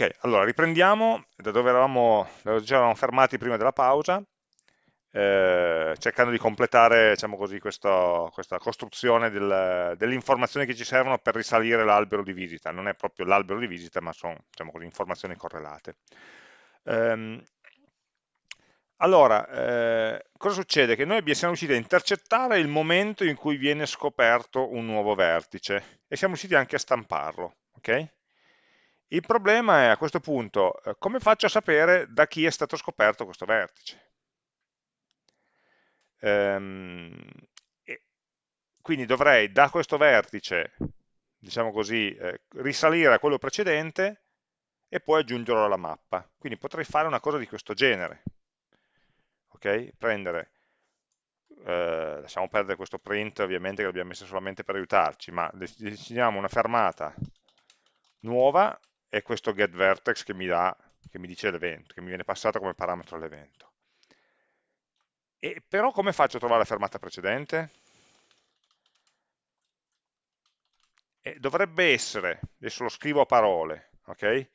Ok, allora riprendiamo da dove eravamo, da dove ci eravamo fermati prima della pausa, eh, cercando di completare diciamo così, questo, questa costruzione del, delle informazioni che ci servono per risalire l'albero di visita. Non è proprio l'albero di visita, ma sono diciamo così, informazioni correlate. Ehm, allora, eh, cosa succede? Che noi siamo riusciti a intercettare il momento in cui viene scoperto un nuovo vertice e siamo riusciti anche a stamparlo. Okay? Il problema è a questo punto, eh, come faccio a sapere da chi è stato scoperto questo vertice? Ehm, quindi dovrei da questo vertice, diciamo così, eh, risalire a quello precedente e poi aggiungerlo alla mappa. Quindi potrei fare una cosa di questo genere. Ok? Prendere, eh, lasciamo perdere questo print ovviamente che l'abbiamo messo solamente per aiutarci, ma definiamo una fermata nuova è questo getVertex che mi, dà, che mi dice l'evento, che mi viene passato come parametro all'evento. Però come faccio a trovare la fermata precedente? E dovrebbe essere, adesso lo scrivo a parole, ok?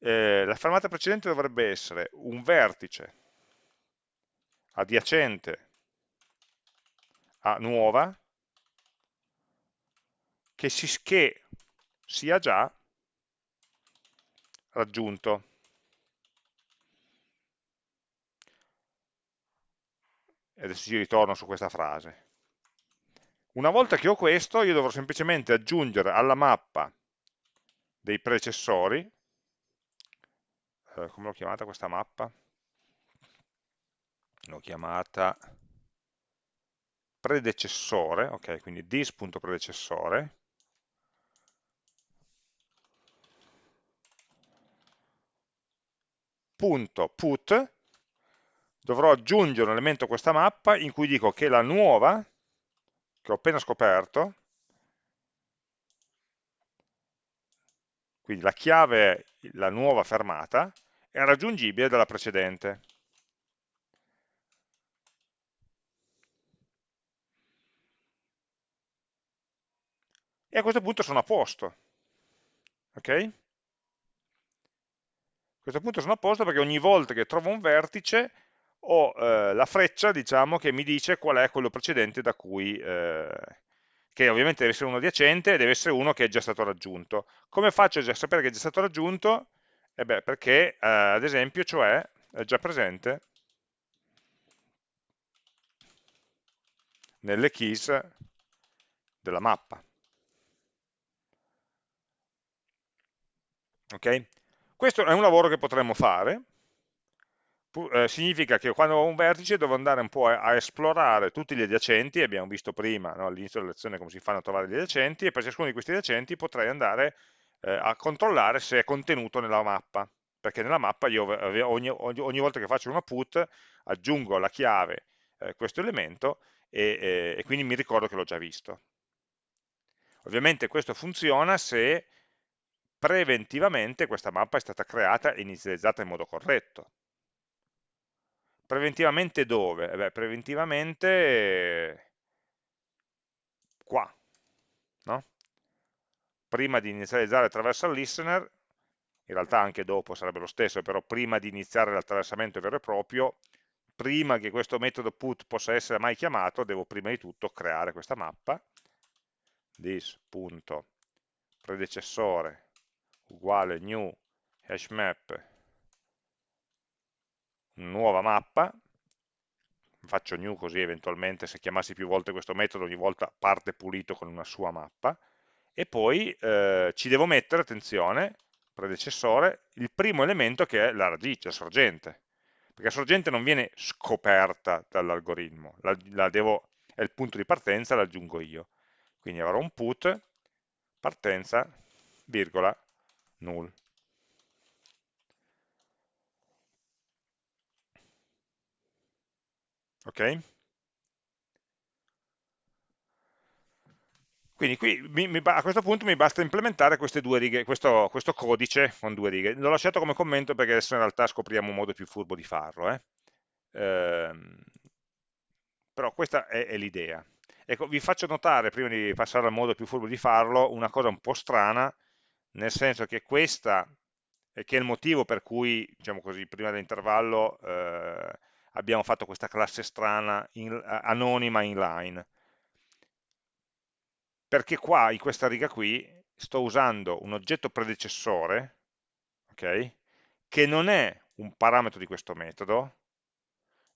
Eh, la fermata precedente dovrebbe essere un vertice adiacente a nuova che, si, che sia già raggiunto. E adesso ci ritorno su questa frase. Una volta che ho questo, io dovrò semplicemente aggiungere alla mappa dei predecessori, eh, come l'ho chiamata questa mappa? L'ho chiamata predecessore, ok, quindi dis.predecessore, punto put dovrò aggiungere un elemento a questa mappa in cui dico che la nuova che ho appena scoperto quindi la chiave la nuova fermata è raggiungibile dalla precedente e a questo punto sono a posto ok? Questo punto sono a posto perché ogni volta che trovo un vertice ho eh, la freccia diciamo, che mi dice qual è quello precedente da cui, eh, che ovviamente deve essere uno adiacente e deve essere uno che è già stato raggiunto. Come faccio a sapere che è già stato raggiunto? Eh beh, perché eh, ad esempio, cioè, è già presente nelle keys della mappa. Ok? Questo è un lavoro che potremmo fare, eh, significa che quando ho un vertice devo andare un po' a, esplorare tutti gli adiacenti, abbiamo visto prima no, all'inizio della lezione come si fanno a trovare gli adiacenti, e per ciascuno di questi adiacenti potrei andare eh, a controllare se è contenuto nella mappa, perché nella mappa io ogni, ogni, ogni volta che faccio una put aggiungo alla chiave eh, questo elemento e, e quindi mi ricordo che l'ho già visto. Ovviamente questo funziona se preventivamente questa mappa è stata creata e inizializzata in modo corretto. Preventivamente dove? Eh beh, preventivamente qua, no? Prima di inizializzare attraverso il listener, in realtà anche dopo sarebbe lo stesso, però prima di iniziare l'attraversamento vero e proprio, prima che questo metodo put possa essere mai chiamato, devo prima di tutto creare questa mappa, this.predecessore uguale new hashmap nuova mappa. Faccio new così eventualmente se chiamassi più volte questo metodo ogni volta parte pulito con una sua mappa. E poi eh, ci devo mettere, attenzione, predecessore, il primo elemento che è la radice, la sorgente. Perché la sorgente non viene scoperta dall'algoritmo. La, la è il punto di partenza, l'aggiungo io. Quindi avrò un put partenza, virgola, null. Ok? Quindi qui mi, mi, a questo punto mi basta implementare queste due righe, questo, questo, codice con due righe. L'ho lasciato come commento perché adesso in realtà scopriamo un modo più furbo di farlo. Eh? Ehm, però questa è, è l'idea. Ecco, vi faccio notare, prima di passare al modo più furbo di farlo, una cosa un po' strana, nel senso che questa e che è il motivo per cui, diciamo così, prima dell'intervallo eh, abbiamo fatto questa classe strana, in, anonima inline. Perché qua, in questa riga qui, sto usando un oggetto predecessore, ok? Che non è un parametro di questo metodo,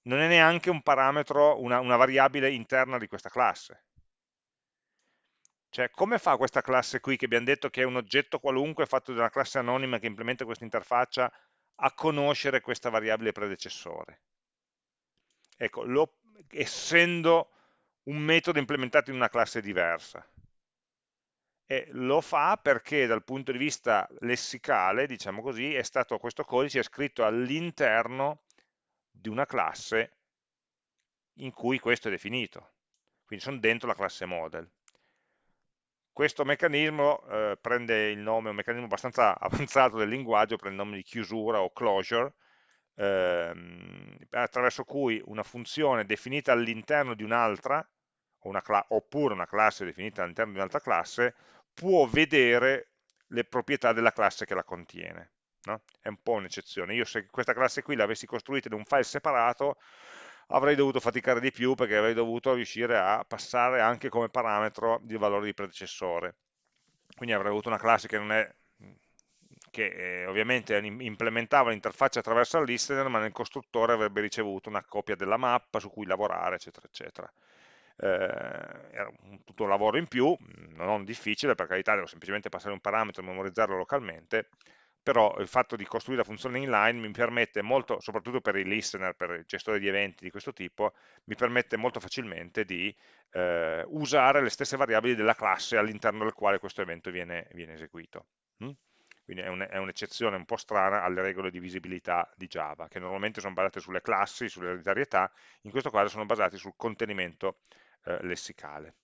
non è neanche un parametro, una, una variabile interna di questa classe. Cioè, come fa questa classe qui, che abbiamo detto che è un oggetto qualunque fatto da una classe anonima che implementa questa interfaccia, a conoscere questa variabile predecessore? Ecco, lo, essendo un metodo implementato in una classe diversa. E lo fa perché dal punto di vista lessicale, diciamo così, è stato questo codice è scritto all'interno di una classe in cui questo è definito. Quindi sono dentro la classe model. Questo meccanismo eh, prende il nome, un meccanismo abbastanza avanzato del linguaggio, prende il nome di chiusura o closure, ehm, attraverso cui una funzione definita all'interno di un'altra, oppure una classe definita all'interno di un'altra classe, può vedere le proprietà della classe che la contiene. No? È un po' un'eccezione. Io se questa classe qui l'avessi costruita in un file separato, avrei dovuto faticare di più perché avrei dovuto riuscire a passare anche come parametro il valore di predecessore. Quindi avrei avuto una classe che è che eh, ovviamente implementava l'interfaccia attraverso il listener, ma nel costruttore avrebbe ricevuto una copia della mappa su cui lavorare, eccetera, eccetera. Eh, era un, tutto un lavoro in più, non difficile, per carità, devo semplicemente passare un parametro e memorizzarlo localmente, però il fatto di costruire la funzione inline mi permette molto, soprattutto per i listener, per il gestore di eventi di questo tipo, mi permette molto facilmente di eh, usare le stesse variabili della classe all'interno del quale questo evento viene, viene eseguito. Mm? Quindi è un'eccezione un po' strana alle regole di visibilità di Java, che normalmente sono basate sulle classi, sull'ereditarietà, in questo caso sono basati sul contenimento eh, lessicale.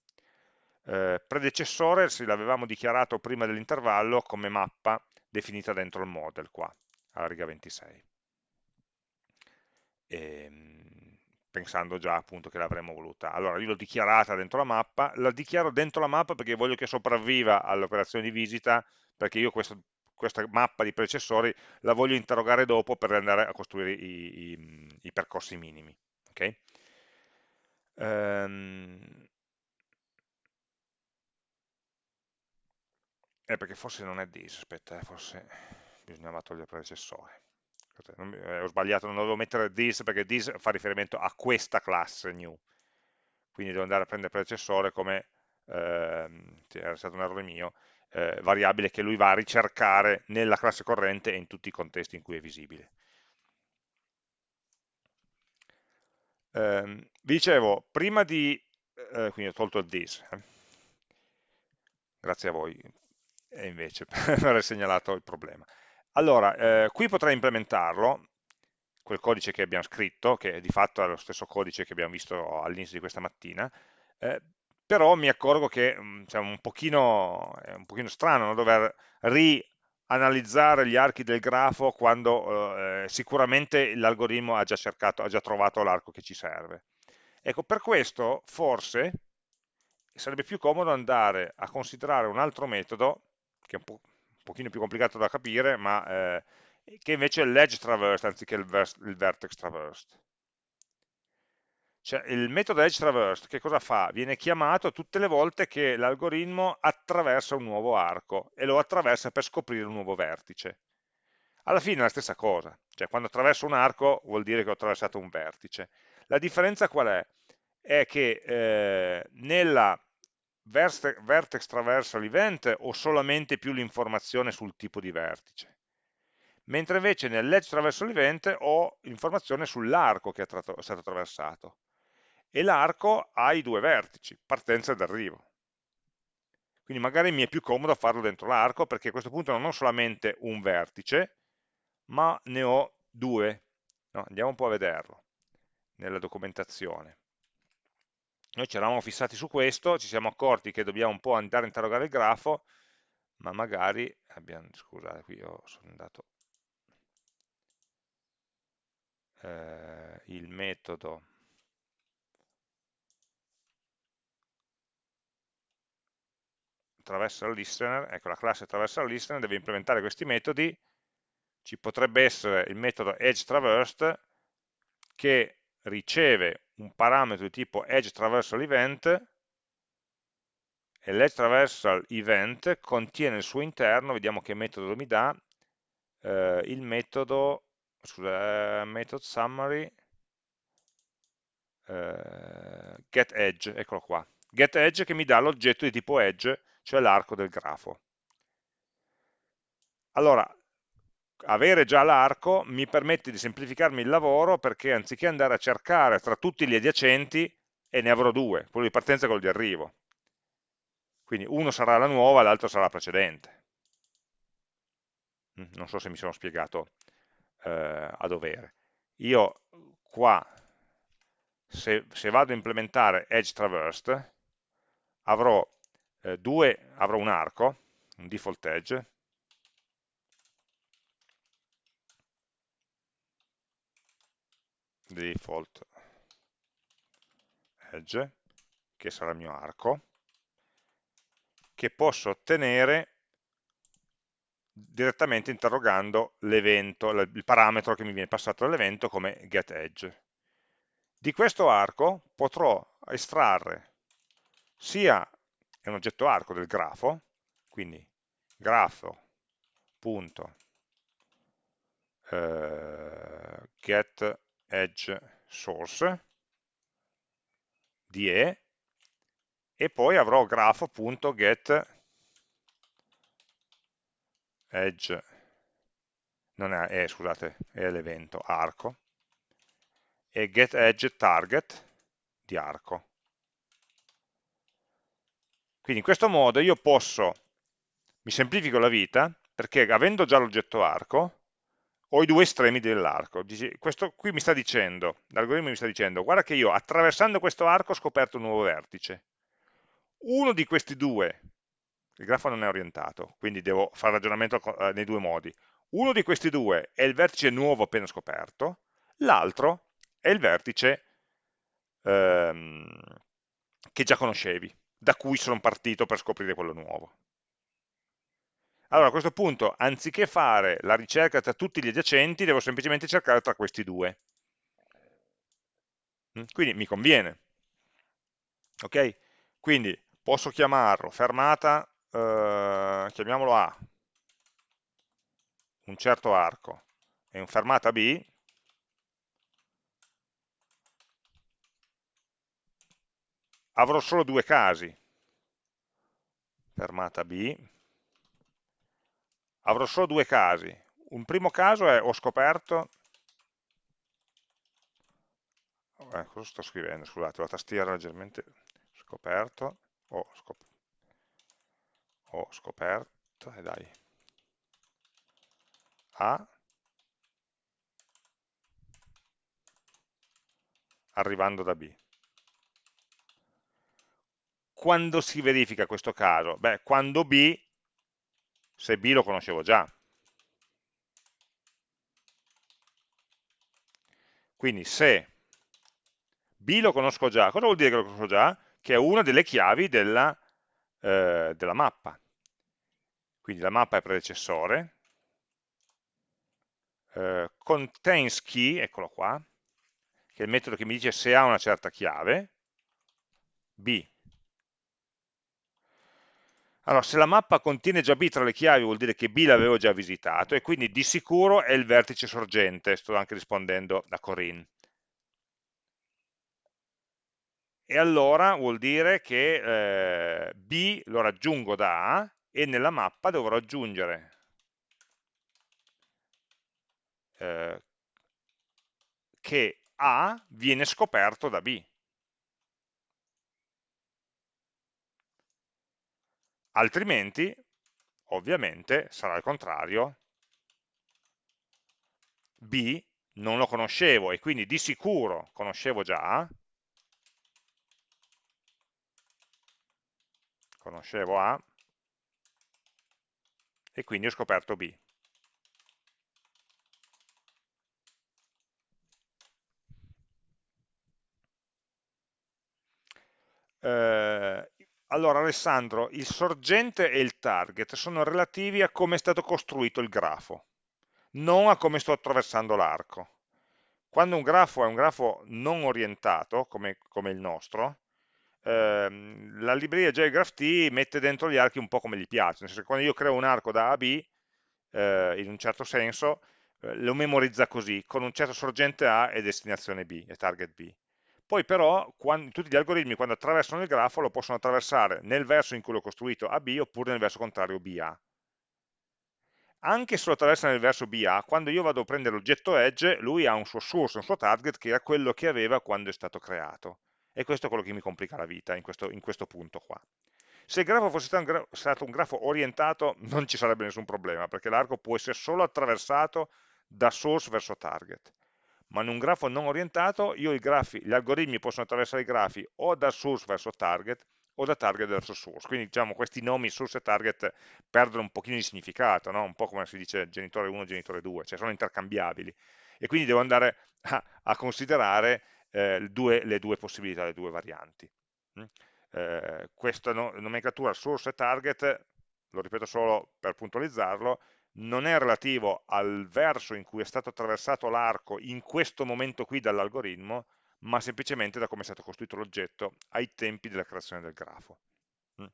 Eh, predecessore, se l'avevamo dichiarato prima dell'intervallo, come mappa definita dentro il model qua, alla riga 26. E, ehm, pensando già appunto che l'avremmo voluta. Allora io l'ho dichiarata dentro la mappa, la dichiaro dentro la mappa perché voglio che sopravviva all'operazione di visita, perché io questo, questa mappa di predecessori la voglio interrogare dopo per andare a costruire i, i, i percorsi minimi. Okay? Um, Eh, perché forse non è this, aspetta, eh, forse bisognava togliere il predecessore. Eh, ho sbagliato, non dovevo mettere this perché this fa riferimento a questa classe new. Quindi devo andare a prendere il predecessore come, ehm, era stato un errore mio, eh, variabile che lui va a ricercare nella classe corrente e in tutti i contesti in cui è visibile. Eh, vi dicevo, prima di, eh, quindi ho tolto il this, eh. grazie a voi, e invece per aver segnalato il problema. Allora, eh, qui potrei implementarlo, quel codice che abbiamo scritto, che di fatto è lo stesso codice che abbiamo visto all'inizio di questa mattina, eh, però mi accorgo che mm, cioè, un pochino, è un pochino strano no? dover rianalizzare gli archi del grafo quando eh, sicuramente l'algoritmo ha ha già trovato l'arco che ci serve. Ecco, per questo forse sarebbe più comodo andare a considerare un altro metodo che è un, po', un pochino più complicato da capire, ma eh, che invece è l'edge traversed anziché il, il vertex traversed. Cioè, il metodo edge traversed che cosa fa? Viene chiamato tutte le volte che l'algoritmo attraversa un nuovo arco e lo attraversa per scoprire un nuovo vertice. Alla fine è la stessa cosa, cioè quando attraverso un arco vuol dire che ho attraversato un vertice. La differenza qual è? È che eh, nella vertex traversal event o solamente più l'informazione sul tipo di vertice. Mentre invece nell'edge traversal event ho informazione sull'arco che è, è stato attraversato. E l'arco ha i due vertici, partenza ed arrivo. Quindi magari mi è più comodo farlo dentro l'arco perché a questo punto non ho solamente un vertice, ma ne ho due. No, andiamo un po' a vederlo nella documentazione. Noi ci eravamo fissati su questo, ci siamo accorti che dobbiamo un po' andare a interrogare il grafo, ma magari abbiamo, scusate, qui io sono andato eh, il metodo attraverso il listener, ecco la classe attraverso il listener deve implementare questi metodi. Ci potrebbe essere il metodo edgeTraversed che riceve un parametro di tipo edgeTraversalEvent e l'edgeTraversalEvent contiene al suo interno, vediamo che metodo mi dà, eh, il metodo, scusa, eh, method summary, eh, getEdge, eccolo qua, getEdge che mi dà l'oggetto di tipo edge, cioè l'arco del grafo. Allora, avere già l'arco mi permette di semplificarmi il lavoro perché anziché andare a cercare tra tutti gli adiacenti, e ne avrò due, quello di partenza e quello di arrivo. Quindi uno sarà la nuova, l'altro sarà la precedente. Mm, non so se mi sono spiegato eh, a dovere. Io qua, se, se, vado a implementare edge traversed, avrò, eh, due, avrò un arco, un default edge, default edge, che sarà il mio arco, che posso ottenere direttamente interrogando l'evento, il parametro che mi viene passato dall'evento come getEdge. Di questo arco potrò estrarre sia un oggetto arco del grafo, quindi grafo punto eh, get edge source di e e poi avrò grafo.get edge non è, è scusate, è l'evento arco e get edge target di arco. Quindi in questo modo io posso, mi semplifico la vita, perché avendo già l'oggetto arco, ho i due estremi dell'arco. Questo qui mi sta dicendo, l'algoritmo mi sta dicendo, guarda che io attraversando questo arco ho scoperto un nuovo vertice. Uno di questi due, il grafo non è orientato, quindi devo fare ragionamento eh, nei due modi. Uno di questi due è il vertice nuovo appena scoperto, l'altro è il vertice ehm, che già conoscevi, da cui sono partito per scoprire quello nuovo. Allora a questo punto, anziché fare la ricerca tra tutti gli adiacenti, devo semplicemente cercare tra questi due. Mm? Quindi mi conviene. Ok? Quindi posso chiamarlo fermata, eh, chiamiamolo A, un certo arco, e un fermata B, avrò solo due casi, fermata B, avrò solo due casi. Un primo caso è ho scoperto, eh, cosa sto scrivendo? Scusate, la tastiera leggermente scoperto, ho, scop ho scoperto, e eh dai, A, arrivando da B. Quando si verifica questo caso? Beh, quando B se B lo conoscevo già. Quindi se B lo conosco già, cosa vuol dire che lo conosco già? Che è una delle chiavi della, eh, della mappa. Quindi la mappa è predecessore, eh, contains key, eccolo qua, che è il metodo che mi dice se ha una certa chiave, B allora, se la mappa contiene già B tra le chiavi vuol dire che B l'avevo già visitato e quindi di sicuro è il vertice sorgente, sto anche rispondendo a Corinne. E allora vuol dire che eh, B lo raggiungo da A e nella mappa dovrò aggiungere eh, che A viene scoperto da B. altrimenti ovviamente sarà il contrario, B non lo conoscevo e quindi di sicuro conoscevo già. A, conoscevo A. E quindi ho scoperto B. Eh, allora Alessandro, il sorgente e il target sono relativi a come è stato costruito il grafo. non a come sto attraversando l'arco. Quando un grafo è un grafo non orientato, come, come il nostro, ehm, la libreria JGraphT mette dentro gli archi un po' come gli piace, nel senso che quando io creo un arco da A a B, eh, in un certo senso, eh, lo memorizza così, con un certo sorgente A e destinazione B, e target B. Poi però quando, tutti gli algoritmi quando attraversano il grafo lo possono attraversare nel verso in cui l'ho costruito AB oppure nel verso contrario BA. Anche se lo attraversa nel verso BA, quando io vado a prendere l'oggetto edge, lui ha un suo source, un suo target che era quello che aveva quando è stato creato. E questo è quello che mi complica la vita in questo, in questo punto qua. Se il grafo fosse stato un, gra stato un grafo orientato non ci sarebbe nessun problema, perché l'arco può essere solo attraversato da source verso target ma in un grafo non orientato grafi, gli algoritmi possono attraversare i grafi o da source verso target o da target verso source, quindi diciamo questi nomi source e target perdono un pochino di significato, no? un po' come si dice genitore 1 e genitore 2, cioè sono intercambiabili e quindi devo andare a, a considerare eh, due, le due possibilità, le due varianti. Mm? Eh, questa no, nomenclatura source e target, lo ripeto solo per puntualizzarlo, non è relativo al verso in cui è stato attraversato l'arco in questo momento qui dall'algoritmo, ma semplicemente da come è stato costruito l'oggetto ai tempi della creazione del grafo. Mm.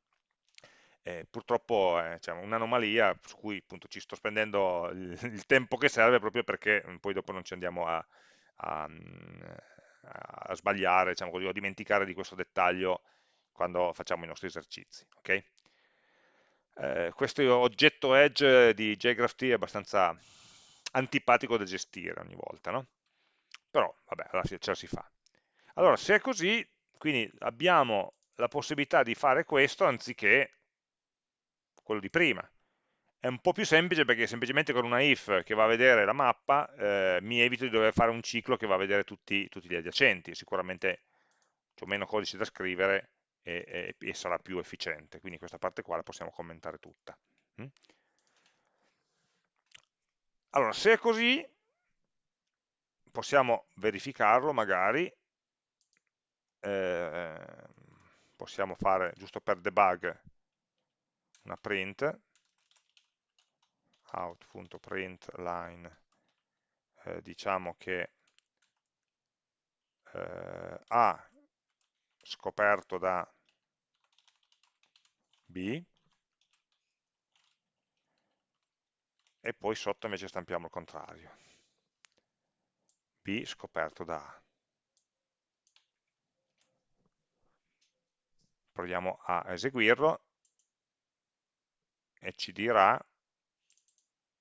Eh, purtroppo è diciamo, un'anomalia su cui appunto, ci sto spendendo il, tempo che serve proprio perché poi dopo non ci andiamo a, a, a sbagliare diciamo così, a dimenticare di questo dettaglio quando facciamo i nostri esercizi. Okay? Eh, questo oggetto edge di JGraphT è abbastanza antipatico da gestire ogni volta, no? Però, vabbè, allora ce la si fa. Allora, se è così, quindi abbiamo la possibilità di fare questo anziché quello di prima. È un po' più semplice perché semplicemente con una if che va a vedere la mappa eh, mi evito di dover fare un ciclo che va a vedere tutti, tutti gli adiacenti. Sicuramente c'è meno codice da scrivere e, e, e, sarà più efficiente. Quindi questa parte qua la possiamo commentare tutta. Mm? Allora, se è così, possiamo verificarlo magari, eh, possiamo fare, giusto per debug, una print, out.println, eh, diciamo che eh, A scoperto da B e poi sotto invece stampiamo il contrario. B scoperto da A. Proviamo a eseguirlo e ci dirà,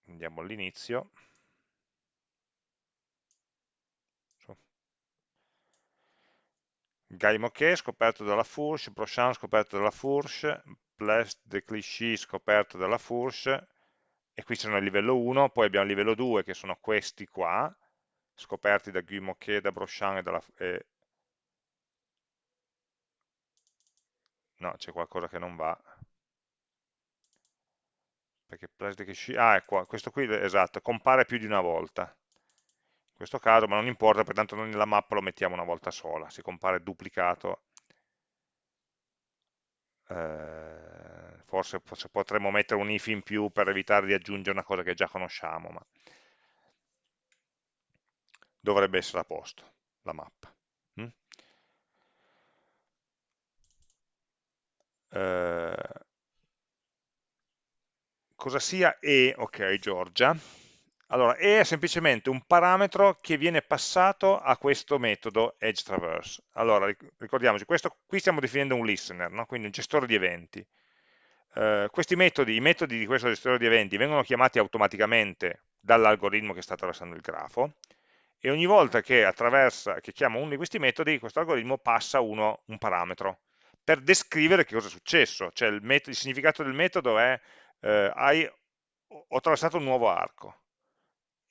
andiamo all'inizio, Guy Moquet scoperto dalla Fourche, Brochant scoperto dalla Fourche, Place de Clichy scoperto dalla Fourche, e qui sono a livello 1, poi abbiamo il livello 2 che sono questi qua, scoperti da Guy Moquet, da Brochant e dalla... Eh... No, c'è qualcosa che non va. Perché Place de Clichy... Ah, è qua, questo qui, esatto, compare più di una volta in questo caso, ma non importa, pertanto noi nella mappa lo mettiamo una volta sola, si compare duplicato. Eh, forse, forse, potremmo mettere un if in più per evitare di aggiungere una cosa che già conosciamo, ma dovrebbe essere a posto la mappa. Mm? Eh, cosa sia E, ok Giorgia, allora, E è semplicemente un parametro che viene passato a questo metodo edgeTraverse. Allora, ricordiamoci, questo, qui stiamo definendo un listener, no? quindi un gestore di eventi. Uh, questi metodi, i metodi di questo gestore di eventi vengono chiamati automaticamente dall'algoritmo che sta attraversando il grafo e ogni volta che, che chiama uno di questi metodi, questo algoritmo passa uno, un parametro per descrivere che cosa è successo, cioè il, il significato del metodo è eh, hai, ho attraversato un nuovo arco,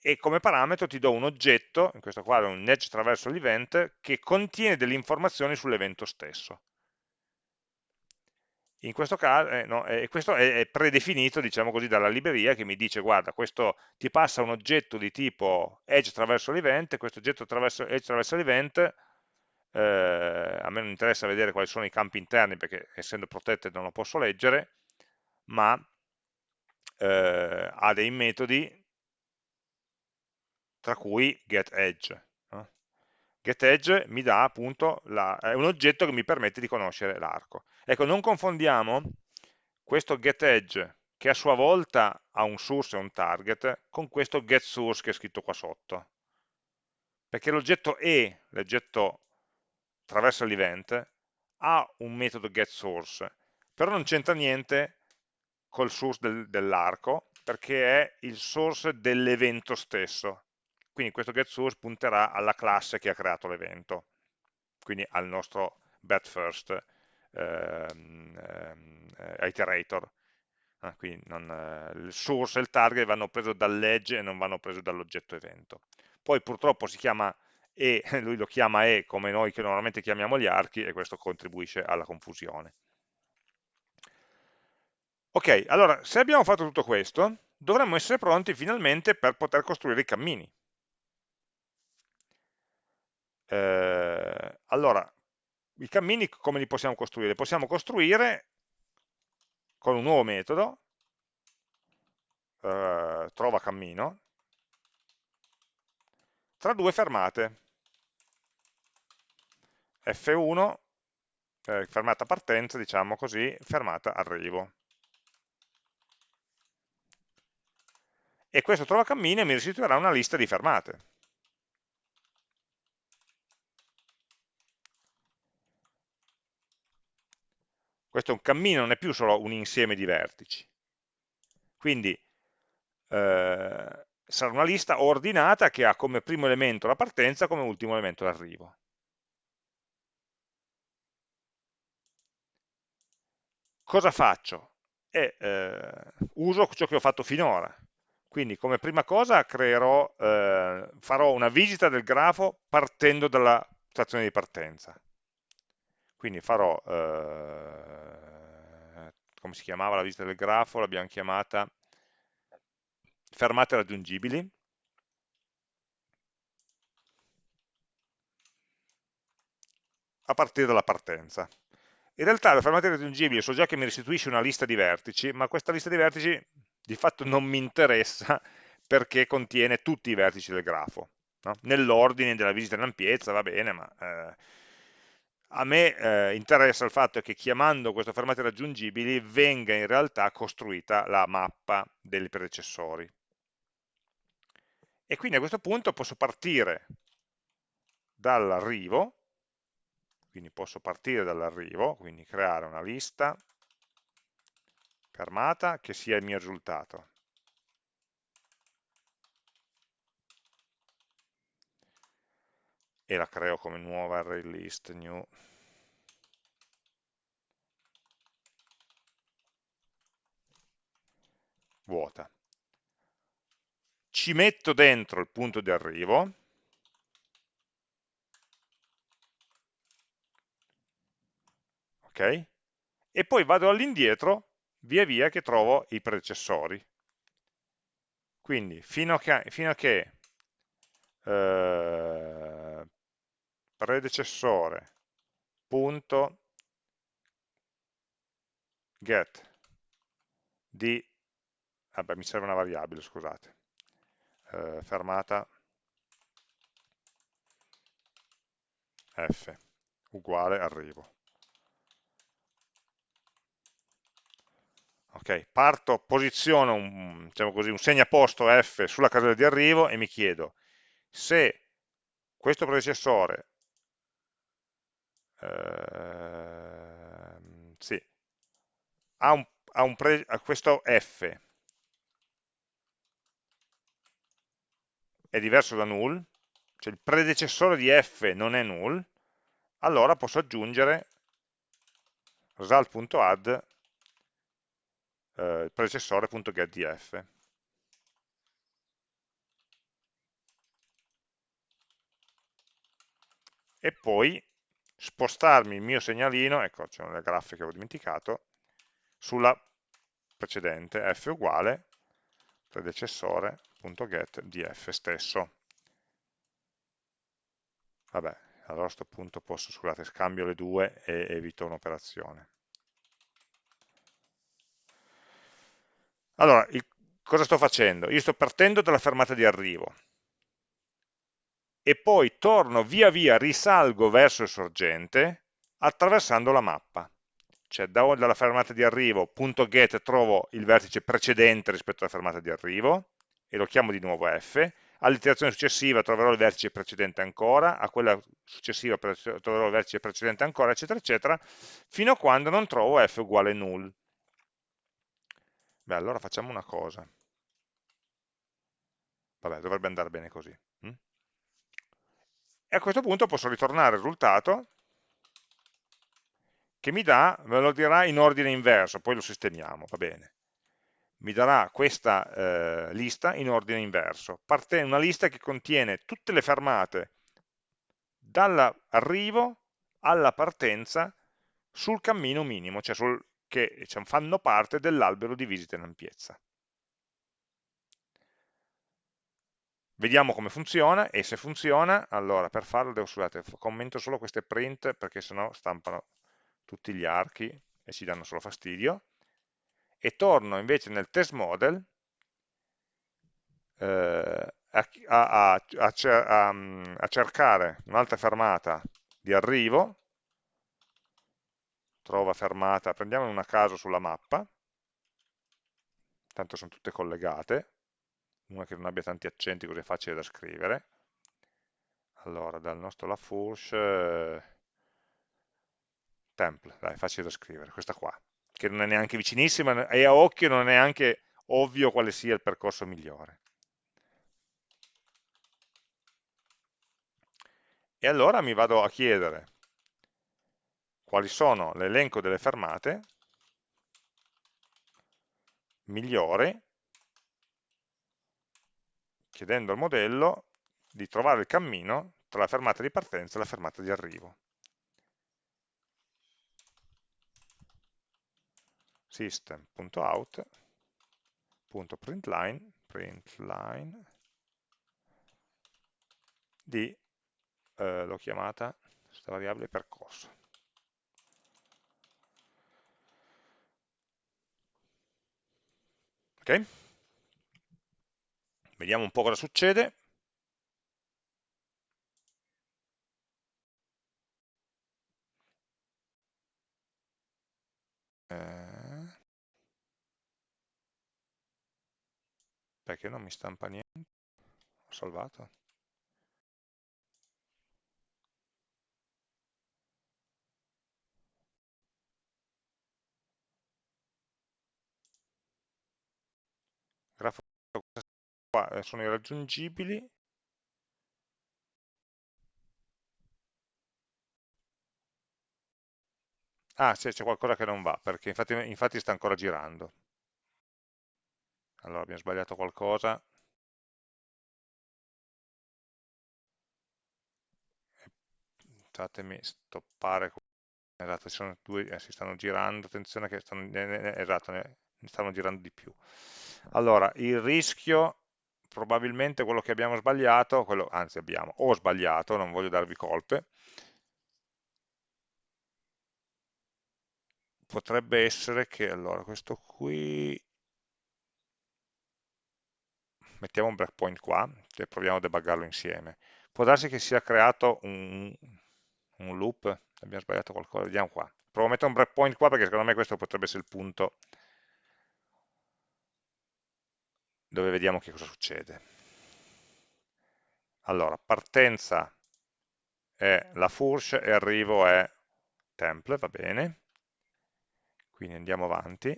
e come parametro ti do un oggetto, in questo caso un edge attraverso l'event, che contiene delle informazioni sull'evento stesso. In questo caso, eh, no, eh, questo è, predefinito, diciamo così, dalla libreria che mi dice, guarda, questo ti passa un oggetto di tipo edge attraverso l'event, questo oggetto attraverso, edge attraverso l'event, eh, a me non interessa vedere quali sono i campi interni perché essendo protected non lo posso leggere, ma eh, ha dei metodi tra cui getEdge. GetEdge mi dà appunto, la, è un oggetto che mi permette di conoscere l'arco. Ecco, non confondiamo questo getEdge, che a sua volta ha un source e un target, con questo getSource che è scritto qua sotto. Perché l'oggetto E, l'oggetto attraverso l'event, ha un metodo getSource, però non c'entra niente col source del, dell'arco, perché è il source dell'evento stesso. Quindi questo getSource punterà alla classe che ha creato l'evento, quindi al nostro BetFirst ehm, ehm, iterator. Ah, quindi non, eh, il source e il target vanno presi dall'edge e non vanno presi dall'oggetto evento. Poi purtroppo si chiama E, lui lo chiama E come noi che normalmente chiamiamo gli archi e questo contribuisce alla confusione. Ok, allora se abbiamo fatto tutto questo, dovremmo essere pronti finalmente per poter costruire i cammini. Eh, allora, i cammini come li possiamo costruire? Possiamo costruire con un nuovo metodo, eh, trova cammino, tra due fermate. F1, eh, fermata partenza, diciamo così, fermata arrivo. e questo trova cammino mi restituirà una lista di fermate. Questo è un cammino, non è più solo un insieme di vertici. Quindi eh, sarà una lista ordinata che ha come primo elemento la partenza, come ultimo elemento l'arrivo. Cosa faccio? E, eh, uso ciò che ho fatto finora, quindi come prima cosa creerò, eh, farò una visita del grafo partendo dalla stazione di partenza. Quindi farò, eh, come si chiamava la visita del grafo? L'abbiamo chiamata fermate raggiungibili. a partire dalla partenza. In realtà le fermate raggiungibili so già che mi restituisce una lista di vertici, ma questa lista di vertici di fatto non mi interessa perché contiene tutti i vertici del grafo. No? Nell'ordine della visita in ampiezza va bene, ma eh, a me eh, interessa il fatto che chiamando queste fermate raggiungibili venga in realtà costruita la mappa dei predecessori. E quindi a questo punto posso partire dall'arrivo, quindi posso partire dall'arrivo, quindi creare una lista fermata che sia il mio risultato. E la creo come nuova array list new. Vuota. Ci metto dentro il punto di arrivo, ok? E poi vado all'indietro via via che trovo i predecessori. Quindi fino a che, fino a che eh, predecessore punto get di vabbè mi serve una variabile scusate eh, fermata f uguale arrivo. Ok, parto, posiziono un, diciamo così, un segnaposto F sulla casella di arrivo e mi chiedo se questo predecessore eh, sì, ha, un, ha, un pre, ha questo F. È diverso da null, cioè il predecessore di F non è null, allora posso aggiungere result.add eh, il predecessore.getDF. E poi spostarmi il mio segnalino, ecco c'è una grafica che ho dimenticato, sulla precedente, f uguale predecessore.getDF stesso. Vabbè, allora a questo punto posso, scusate, scambio le due e evito un'operazione. Allora, il, cosa sto facendo? Io sto partendo dalla fermata di arrivo. E poi torno via via, risalgo verso il sorgente attraversando la mappa. Cioè da, dalla fermata di arrivo, punto get, trovo il vertice precedente rispetto alla fermata di arrivo e lo chiamo di nuovo f, all'iterazione successiva troverò il vertice precedente ancora, a quella successiva troverò il vertice precedente ancora, eccetera, eccetera, fino a quando non trovo f uguale null. Beh, allora facciamo una cosa. Vabbè, dovrebbe andare bene così. Hm? E a questo punto posso ritornare il risultato che mi dà, me lo dirà in ordine inverso, poi lo sistemiamo, va bene. Mi darà questa eh, lista in ordine inverso, parte una lista che contiene tutte le fermate dall'arrivo alla partenza sul cammino minimo, cioè sul, che diciamo, fanno parte dell'albero di visita in ampiezza. Vediamo come funziona e se funziona, allora per farlo devo, scusate, commento solo queste print perché sennò stampano tutti gli archi e ci danno solo fastidio. E torno invece nel test model eh, a, a, a, a cercare un'altra fermata di arrivo. Trova fermata, prendiamo una caso sulla mappa, tanto sono tutte collegate, una che non abbia tanti accenti così è facile da scrivere. Allora, dal nostro Lafourche, eh, temple, dai, facile da scrivere, questa qua, che non è neanche vicinissima e a occhio non è neanche ovvio quale sia il percorso migliore. E allora mi vado a chiedere quali sono l'elenco delle fermate migliori, chiedendo al modello di trovare il cammino tra la fermata di partenza e la fermata di arrivo. system.out.println println di, eh, l'ho chiamata, questa variabile percorso. Ok? Vediamo un po' cosa succede. Eh, perché non mi stampa niente? Ho salvato? grafo qua eh, sono irraggiungibili. Ah c'è qualcosa che non va perché infatti, infatti sta ancora girando. Allora abbiamo sbagliato qualcosa. Fatemi stoppare esatto, ci sono due, eh, si stanno girando attenzione che stanno, eh, eh, esatto, ne stanno girando di più. Allora, il rischio, probabilmente quello che abbiamo sbagliato, quello, anzi abbiamo, ho sbagliato, non voglio darvi colpe, potrebbe essere che, allora, questo qui, mettiamo un breakpoint qua, e proviamo a debuggarlo insieme. Può darsi che sia creato un, un loop, abbiamo sbagliato qualcosa, vediamo qua. Provo a mettere un breakpoint qua perché secondo me questo potrebbe essere il punto dove vediamo che cosa succede. Allora, partenza è la Fourche e arrivo è temple, va bene. Quindi andiamo avanti.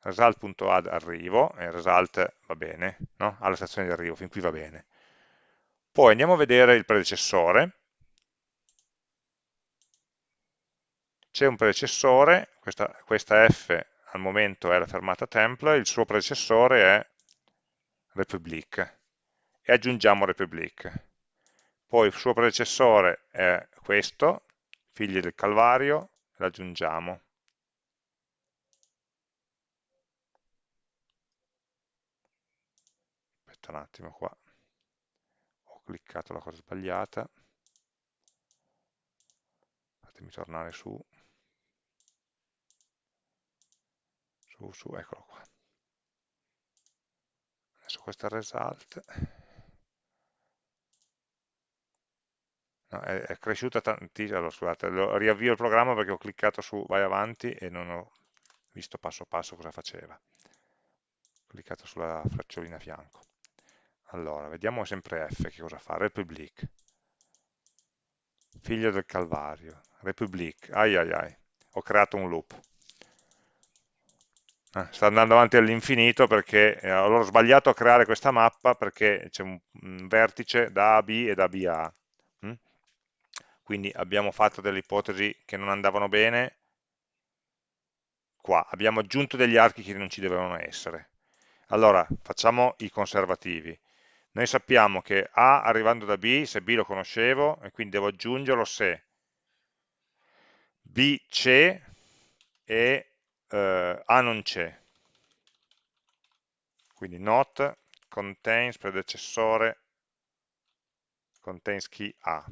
Result.add arrivo, e result va bene, no? alla stazione di arrivo, fin qui va bene. Poi andiamo a vedere il predecessore. C'è un predecessore, questa, questa F al momento è la fermata temple, il suo predecessore è Republic e aggiungiamo Republic. Poi il suo predecessore è questo, figli del Calvario, l'aggiungiamo. Aspetta un attimo qua, ho cliccato la cosa sbagliata, fatemi tornare su. Su, su, eccolo qua. Adesso il result. No, è, è, cresciuta tantissimo, allora, scusate, riavvio il programma perché ho cliccato su vai avanti e non ho visto passo passo cosa faceva. Ho cliccato sulla fracciolina a fianco. Allora, vediamo sempre F che cosa fa. Republic. Figlio del Calvario. Republic. Ai ai ai. Ho creato un loop. Eh, sta andando avanti all'infinito perché eh, allora ho sbagliato a creare questa mappa perché c'è un, un, vertice da A a B e da B a A. Mm? Quindi abbiamo fatto delle ipotesi che non andavano bene qua, abbiamo aggiunto degli archi che non ci dovevano essere. Allora, facciamo i conservativi. Noi sappiamo che A arrivando da B, se B lo conoscevo, e quindi devo aggiungerlo se B c'è e eh, A non c'è. Quindi not contains predecessore contains key A.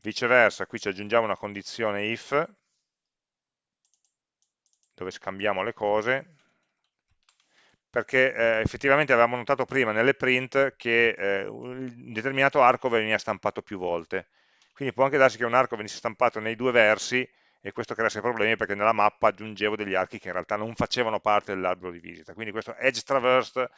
Viceversa, qui ci aggiungiamo una condizione if, dove scambiamo le cose, perché eh, effettivamente avevamo notato prima nelle print che eh, un determinato arco veniva stampato più volte. Quindi può anche darsi che un arco venisse stampato nei due versi e questo creasse problemi perché nella mappa aggiungevo degli archi che in realtà non facevano parte dell'albero di visita. Quindi questo edge traversed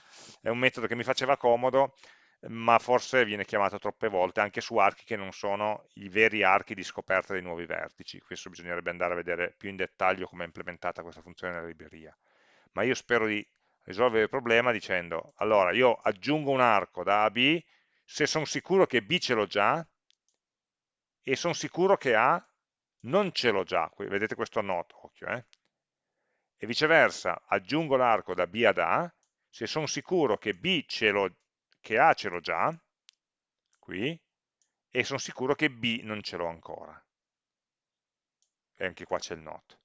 è un metodo che mi faceva comodo, ma forse viene chiamato troppe volte anche su archi che non sono i veri archi di scoperta dei nuovi vertici. Questo bisognerebbe andare a vedere più in dettaglio come è implementata questa funzione nella libreria. Ma io spero di risolvere il problema dicendo, allora io aggiungo un arco da A a B se sono sicuro che B ce l'ho già e sono sicuro che A non ce l'ho già, vedete questo not, occhio, eh? e viceversa aggiungo l'arco da B ad A se sono sicuro che, B ce che A ce l'ho già, qui, e sono sicuro che B non ce l'ho ancora. E anche qua c'è il not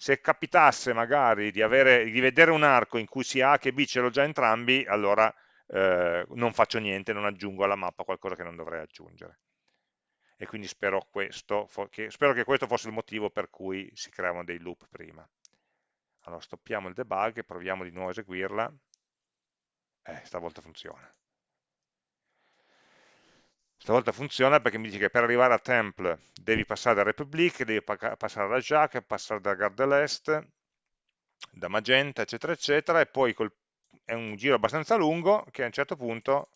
se capitasse magari di, avere, di, vedere un arco in cui sia A che B ce l'ho già entrambi, allora eh, non faccio niente, non aggiungo alla mappa qualcosa che non dovrei aggiungere. E quindi spero, questo, che, spero che questo fosse il motivo per cui si creavano dei loop prima. Allora stoppiamo il debug e proviamo di nuovo a eseguirla. Eh, stavolta funziona. Stavolta funziona perché mi dice che per arrivare a temple devi passare da Republic, devi passare da Jacques, passare da Gare de l'Est, da Magenta, eccetera, eccetera, e poi col, è un giro abbastanza lungo che a un certo punto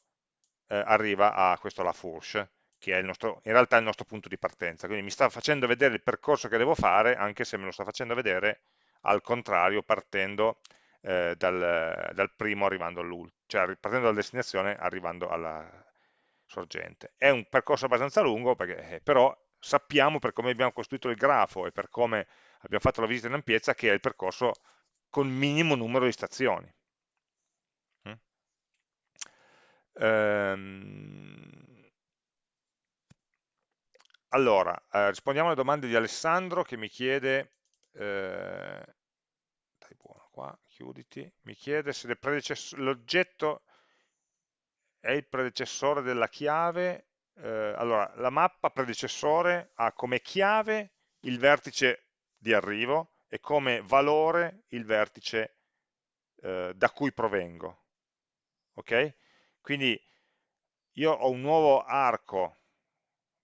eh, arriva a questo La Fourche, che è nostro, in realtà è il nostro punto di partenza. Quindi mi sta facendo vedere il percorso che devo fare, anche se me lo sta facendo vedere al contrario, partendo eh, dal, dal, primo arrivando all'ultimo, cioè partendo dalla destinazione arrivando alla, sorgente. È un percorso abbastanza lungo, perché, eh, però sappiamo per come abbiamo costruito il grafo e per come abbiamo fatto la visita in ampiezza che è il percorso con minimo numero di stazioni. Mm? Ehm... Allora, eh, rispondiamo alle domande di Alessandro che mi chiede, eh... dai buono qua, chiuditi, mi chiede se l'oggetto è il predecessore della chiave, eh, allora la mappa predecessore ha come chiave il vertice di arrivo e come valore il vertice eh, da cui provengo. Ok? Quindi io ho un nuovo arco,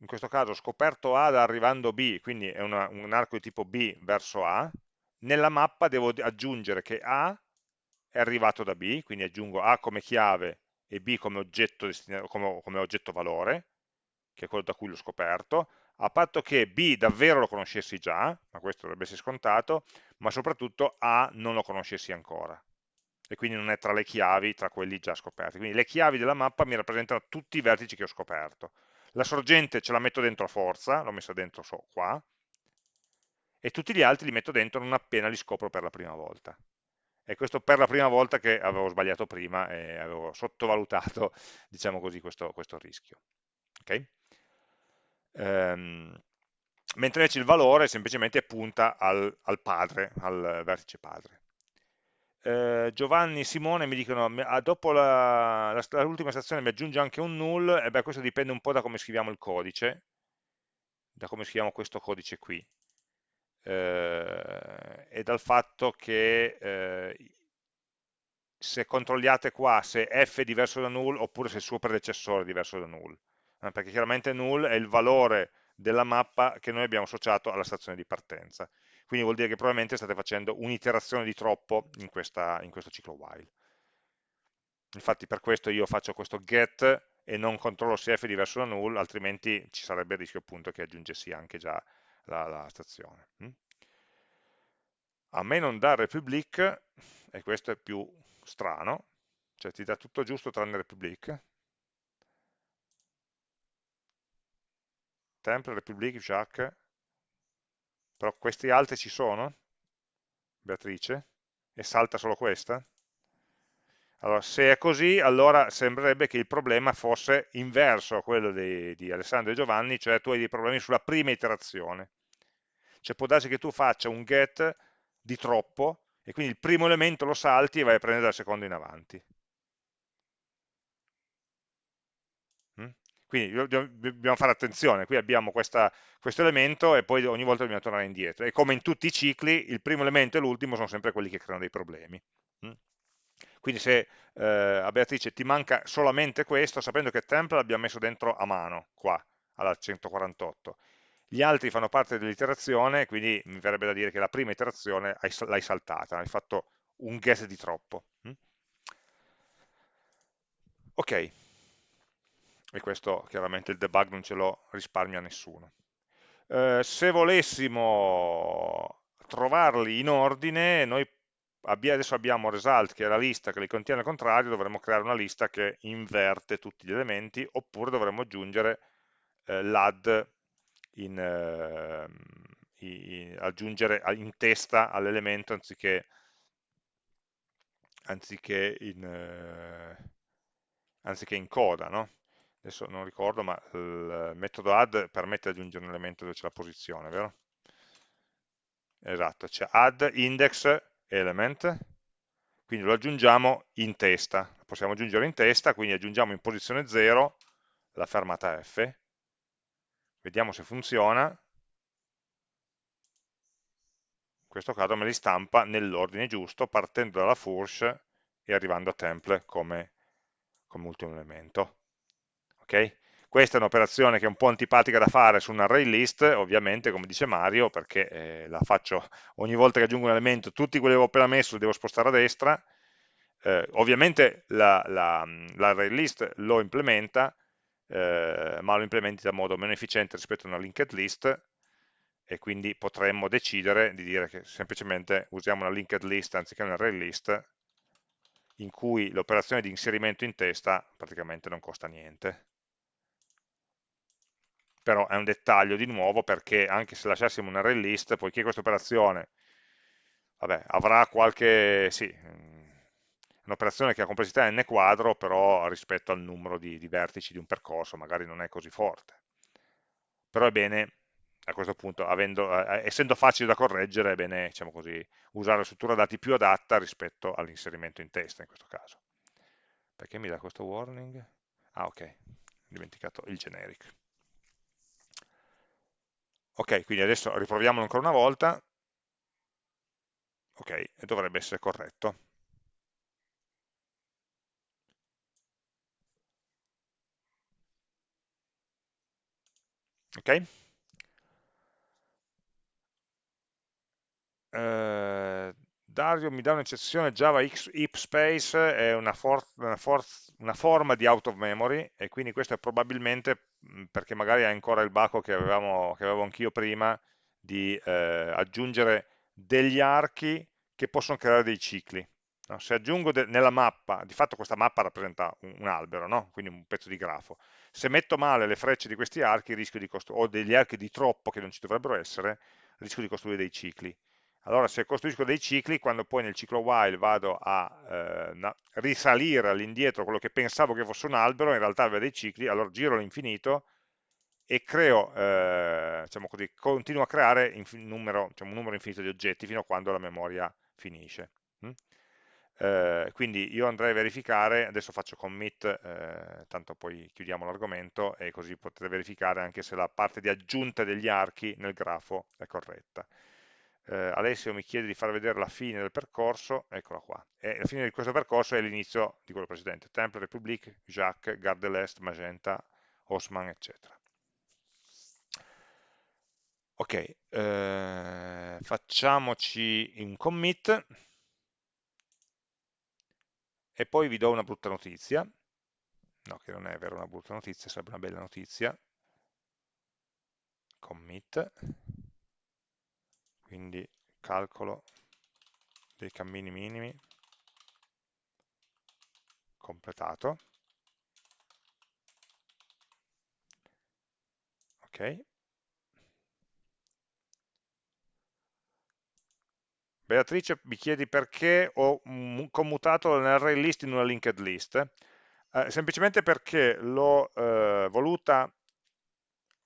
in questo caso scoperto A da arrivando B, quindi è una, un arco di tipo B verso A, nella mappa devo aggiungere che A è arrivato da B, quindi aggiungo A come chiave e B come oggetto, come, come oggetto valore, che è quello da cui l'ho scoperto, a patto che B davvero lo conoscessi già, ma questo dovrebbe essere scontato, ma soprattutto A non lo conoscessi ancora e quindi non è tra le chiavi, tra quelli già scoperti. Quindi le chiavi della mappa mi rappresentano tutti i vertici che ho scoperto. La sorgente ce la metto dentro a forza, l'ho messa dentro so, qua, e tutti gli altri li metto dentro non appena li scopro per la prima volta e questo per la prima volta che avevo sbagliato prima e avevo sottovalutato, diciamo così, questo, questo rischio. Okay? Ehm, mentre invece il valore semplicemente punta al, al padre, al vertice padre. Eh, Giovanni e Simone mi dicono ah, dopo l'ultima stazione mi aggiunge anche un null e beh questo dipende un po' da come scriviamo il codice da come scriviamo questo codice qui eh, e dal fatto che eh, se controlliate qua se f è diverso da null oppure se il suo predecessore è diverso da null, eh, perché chiaramente null è il valore della mappa che noi abbiamo associato alla stazione di partenza. Quindi vuol dire che probabilmente state facendo un'iterazione di troppo in, questa, in questo ciclo while. Infatti per questo io faccio questo get e non controllo se f è diverso da null, altrimenti ci sarebbe il rischio appunto che aggiungessi anche già la, la stazione. Mm? A me non dà republic, e questo è più strano, cioè ti dà tutto giusto tranne republic, temple, republic, jack, però questi altri ci sono? Beatrice? E salta solo questa? Allora, se è così, allora sembrerebbe che il problema fosse inverso a quello di, di Alessandro e Giovanni, cioè tu hai dei problemi sulla prima iterazione. Cioè può darsi che tu faccia un get di troppo e quindi il primo elemento lo salti e vai a prendere dal secondo in avanti. Quindi dobbiamo fare attenzione, qui abbiamo questa, questo elemento e poi ogni volta dobbiamo tornare indietro. E come in tutti i cicli, il primo elemento e l'ultimo sono sempre quelli che creano dei problemi. Mm? Quindi se eh, a Beatrice ti manca solamente questo, sapendo che template l'abbiamo messo dentro a mano, qua, alla 148, gli altri fanno parte dell'iterazione, quindi mi verrebbe da dire che la prima iterazione l'hai saltata, hai fatto un get di troppo. Mm? Ok, e questo chiaramente il debug non ce lo risparmia a nessuno. Eh, se volessimo trovarli in ordine, noi adesso abbiamo result che è la lista che li contiene al contrario, dovremmo creare una lista che inverte tutti gli elementi, oppure dovremmo aggiungere eh, l'add eh, aggiungere in testa all'elemento anziché, anziché, in, eh, anziché in coda, no? Adesso non ricordo, ma il metodo add permette di aggiungere un elemento dove c'è la posizione, vero? Esatto, c'è add index element, quindi lo aggiungiamo in testa, possiamo aggiungere in testa, quindi aggiungiamo in posizione 0 la fermata F, vediamo se funziona, in questo caso me li stampa nell'ordine giusto, partendo dalla Furch e arrivando a temple come, come ultimo elemento. Okay? Questa è un'operazione che è un po' antipatica da fare su un array list, ovviamente, come dice Mario, perché eh, la faccio ogni volta che aggiungo un elemento, tutti quelli che avevo appena messo li devo spostare a destra, eh, ovviamente l'array la, la list lo implementa, eh, ma lo implementi da modo meno efficiente rispetto a una linked list, e quindi potremmo decidere di dire che semplicemente usiamo una linked list anziché un array list, in cui l'operazione di inserimento in testa praticamente non costa niente però è un dettaglio di nuovo perché anche se lasciassimo un array list, poiché questa operazione vabbè, avrà qualche, sì, un'operazione che ha complessità n quadro, però rispetto al numero di, di vertici di un percorso magari non è così forte. Però è bene, a questo punto, avendo, eh, essendo facile da correggere, è bene diciamo così, usare la struttura dati più adatta rispetto all'inserimento in testa in questo caso. Perché mi dà questo warning? Ah ok, ho dimenticato il generic. Ok, quindi adesso riproviamolo ancora una volta. Ok, e dovrebbe essere corretto. Ok? Eh, Dario mi dà un'eccezione Java heap space è una, for una, for una, forma di out of memory e quindi questo è probabilmente perché magari hai ancora il baco che, avevamo, che avevo anch'io prima di eh, aggiungere degli archi che possono creare dei cicli. No? Se aggiungo nella mappa, di fatto questa mappa rappresenta un, un albero, no? quindi un pezzo di grafo, se metto male le frecce di questi archi rischio di o degli archi di troppo che non ci dovrebbero essere, rischio di costruire dei cicli. Allora se costruisco dei cicli, quando poi nel ciclo while vado a eh, risalire all'indietro quello che pensavo che fosse un albero, in realtà aveva dei cicli, allora giro all'infinito e creo, eh, diciamo così, continuo a creare numero, diciamo, un numero infinito di oggetti fino a quando la memoria finisce. Mm? Eh, quindi io andrei a verificare, adesso faccio commit, eh, tanto poi chiudiamo l'argomento e così potete verificare anche se la parte di aggiunta degli archi nel grafo è corretta eh, Alessio mi chiede di far vedere la fine del percorso, eccola qua, e la fine di questo percorso è l'inizio di quello precedente, Temple, Republic, Jacques, Gare l'Est, Magenta, Osman, eccetera. Ok, eh, facciamoci un commit. E poi vi do una brutta notizia, no che non è vero una brutta notizia, sarebbe una bella notizia, commit, quindi calcolo dei cammini minimi completato. Ok. Beatrice mi chiedi perché ho commutato l'array list in una linked list. Eh, semplicemente perché l'ho eh, voluta,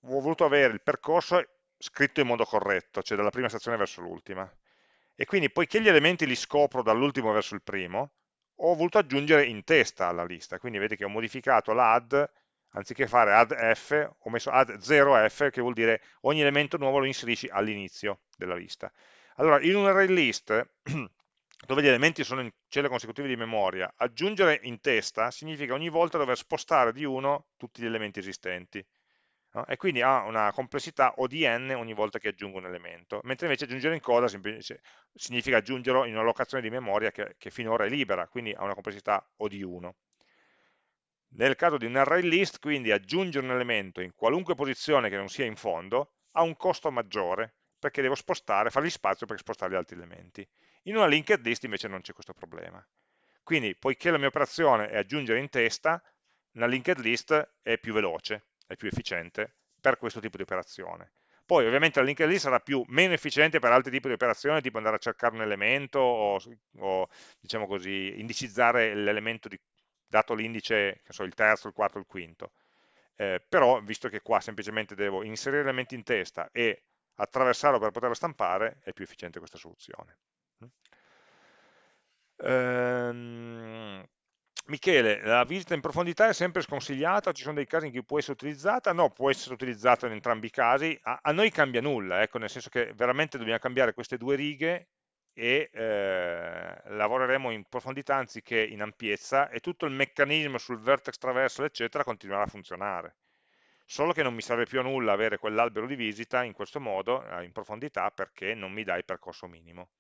ho voluto avere il percorso scritto in modo corretto, cioè dalla prima stazione verso l'ultima. E quindi poiché gli elementi li scopro dall'ultimo verso il primo, ho voluto aggiungere in testa alla lista, quindi vedi che ho modificato l'add, anziché fare add f, ho messo add 0f, che vuol dire ogni elemento nuovo lo inserisci all'inizio della lista. Allora, in un array list, dove gli elementi sono in celle consecutive di memoria, aggiungere in testa significa ogni volta dover spostare di uno tutti gli elementi esistenti no? e quindi ha una complessità O di n ogni volta che aggiungo un elemento, mentre invece aggiungere in coda significa aggiungerlo in una locazione di memoria che, che finora è libera, quindi ha una complessità O di 1. Nel caso di un array list, quindi aggiungere un elemento in qualunque posizione che non sia in fondo ha un costo maggiore, perché devo spostare, fargli spazio per spostare gli altri elementi. In una linked list invece non c'è questo problema. Quindi, poiché la mia operazione è aggiungere in testa, una linked list è più veloce, è più efficiente per questo tipo di operazione. Poi ovviamente la linked list sarà più, meno efficiente per altri tipi di operazioni, tipo andare a cercare un elemento o, o diciamo così, indicizzare l'elemento dato l'indice, so, il terzo, il quarto, il quinto. Eh, però, visto che qua semplicemente devo inserire elementi in testa e attraversarlo per poterlo stampare, è più efficiente questa soluzione. Ehm, Michele, la visita in profondità è sempre sconsigliata, ci sono dei casi in cui può essere utilizzata? No, può essere utilizzata in entrambi i casi, a, a noi cambia nulla, ecco, nel senso che veramente dobbiamo cambiare queste due righe e eh, lavoreremo in profondità anziché in ampiezza e tutto il meccanismo sul vertex traversal eccetera continuerà a funzionare solo che non mi serve più a nulla avere quell'albero di visita in questo modo eh, in profondità perché non mi dà il percorso minimo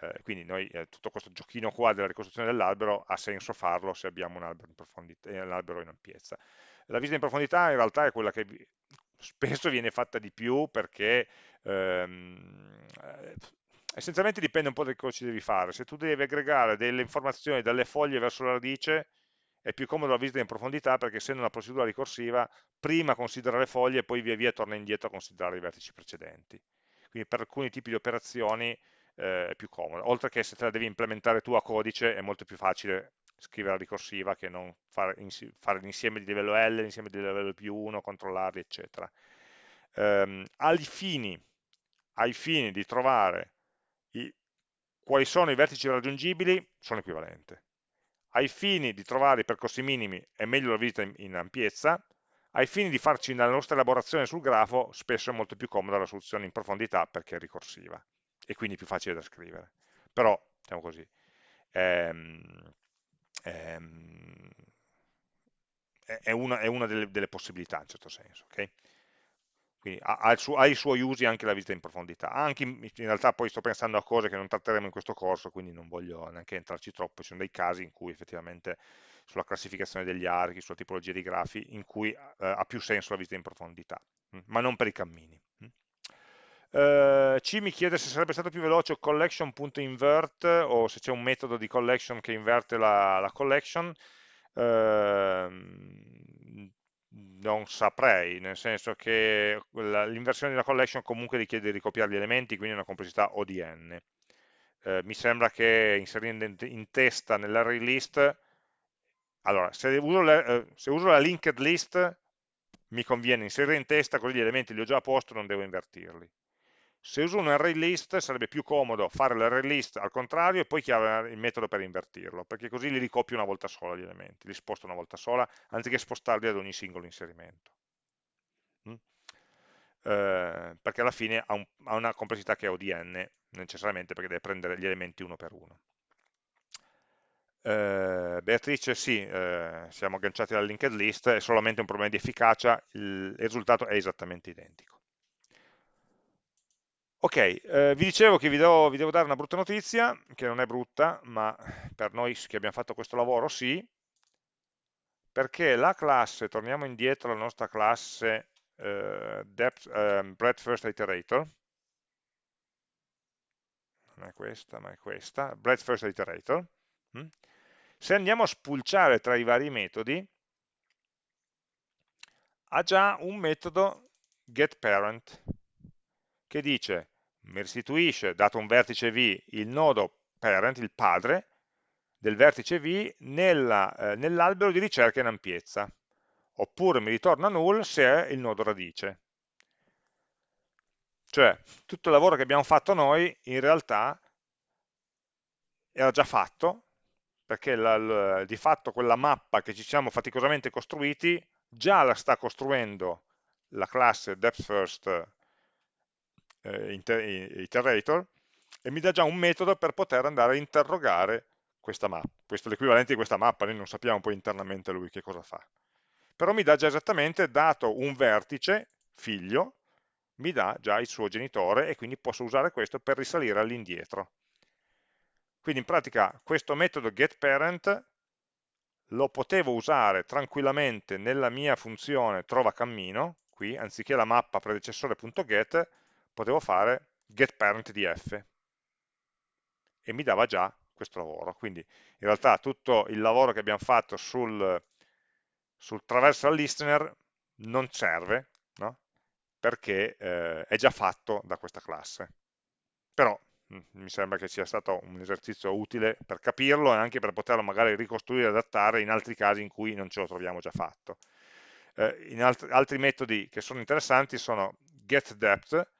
eh, quindi noi, eh, tutto questo giochino qua della ricostruzione dell'albero ha senso farlo se abbiamo un albero in, profondità, eh, un in ampiezza. La visita in profondità in realtà è quella che spesso viene fatta di più perché ehm, eh, essenzialmente dipende un po' da cosa ci devi fare. Se tu devi aggregare delle informazioni dalle foglie verso la radice, è più comodo la visita in profondità perché essendo una procedura ricorsiva, prima considera le foglie e poi via via torna indietro a considerare i vertici precedenti. Quindi per alcuni tipi di operazioni eh, più comodo. Oltre che se te la devi implementare tu a codice è molto più facile scrivere la ricorsiva che non fare, fare l'insieme di livello L, l'insieme di livello più 1, controllarli, eccetera. Um, ai, fini, ai fini di trovare i, quali sono i vertici raggiungibili, sono equivalenti. Ai fini di trovare i percorsi minimi è meglio la visita in, in ampiezza, ai fini di farci la nostra elaborazione sul grafo, spesso è molto più comoda la soluzione in profondità perché è ricorsiva e quindi più facile da scrivere. Però, diciamo così, ehm, ehm, è, una, è, una, delle, delle, possibilità in certo senso. Okay? Quindi ha, ha, suo, ha, i suoi usi anche la visita in profondità. Anche in, in, realtà poi sto pensando a cose che non tratteremo in questo corso, quindi non voglio neanche entrarci troppo. Ci sono dei casi in cui effettivamente sulla classificazione degli archi, sulla tipologia di grafi, in cui eh, ha più senso la visita in profondità, mm, ma non per i cammini. Uh, C mi chiede se sarebbe stato più veloce collection.invert o se c'è un metodo di collection che inverte la, la collection. Uh, non saprei, nel senso che l'inversione di una collection comunque richiede di ricopiare gli elementi, quindi una complessità ODN. Uh, mi sembra che inserendo in testa nell'array list, allora, se uso, le, eh, se uso la linked list mi conviene inserire in testa così gli elementi li ho già a posto, non devo invertirli se uso un array list sarebbe più comodo fare l'array list al contrario e poi chiamare il metodo per invertirlo, perché così li ricopio una volta sola gli elementi, li sposto una volta sola, anziché spostarli ad ogni singolo inserimento. Mm? eh, perché alla fine ha, un, ha, una complessità che è ODN, necessariamente perché deve prendere gli elementi uno per uno. Eh, Beatrice, sì, eh, siamo agganciati alla linked list, è solamente un problema di efficacia, il, il risultato è esattamente identico. Ok, eh, vi dicevo che vi devo, vi devo, dare una brutta notizia, che non è brutta, ma per noi che abbiamo fatto questo lavoro sì, perché la classe, torniamo indietro alla nostra classe eh, depth, eh, breadth first iterator, non è questa, ma è questa, breadth first iterator, hm? se andiamo a spulciare tra i vari metodi, ha già un metodo getParent, che dice, mi restituisce, dato un vertice V, il nodo parent, il padre, del vertice V nell'albero eh, nell di ricerca in ampiezza, oppure mi ritorna null se è il nodo radice. Cioè, tutto il lavoro che abbiamo fatto noi, in realtà, era già fatto, perché la, la, di fatto quella mappa che ci siamo faticosamente costruiti, già la sta costruendo la classe depthFirst eh, iterator e mi dà già un metodo per poter andare a interrogare questa mappa. Questo è l'equivalente di questa mappa, noi non sappiamo poi internamente lui che cosa fa. Però mi dà già esattamente, dato un vertice, figlio, mi dà già il suo genitore e quindi posso usare questo per risalire all'indietro. Quindi in pratica questo metodo getParent lo potevo usare tranquillamente nella mia funzione trova cammino, qui anziché la mappa predecessore.get potevo fare getParent di f e mi dava già questo lavoro. Quindi in realtà tutto il lavoro che abbiamo fatto sul, sul traversal listener non serve, no? perché eh, è già fatto da questa classe. Però mm, mi sembra che sia stato un esercizio utile per capirlo e anche per poterlo magari ricostruire e adattare in altri casi in cui non ce lo troviamo già fatto. Eh, alt altri metodi che sono interessanti sono getDepth,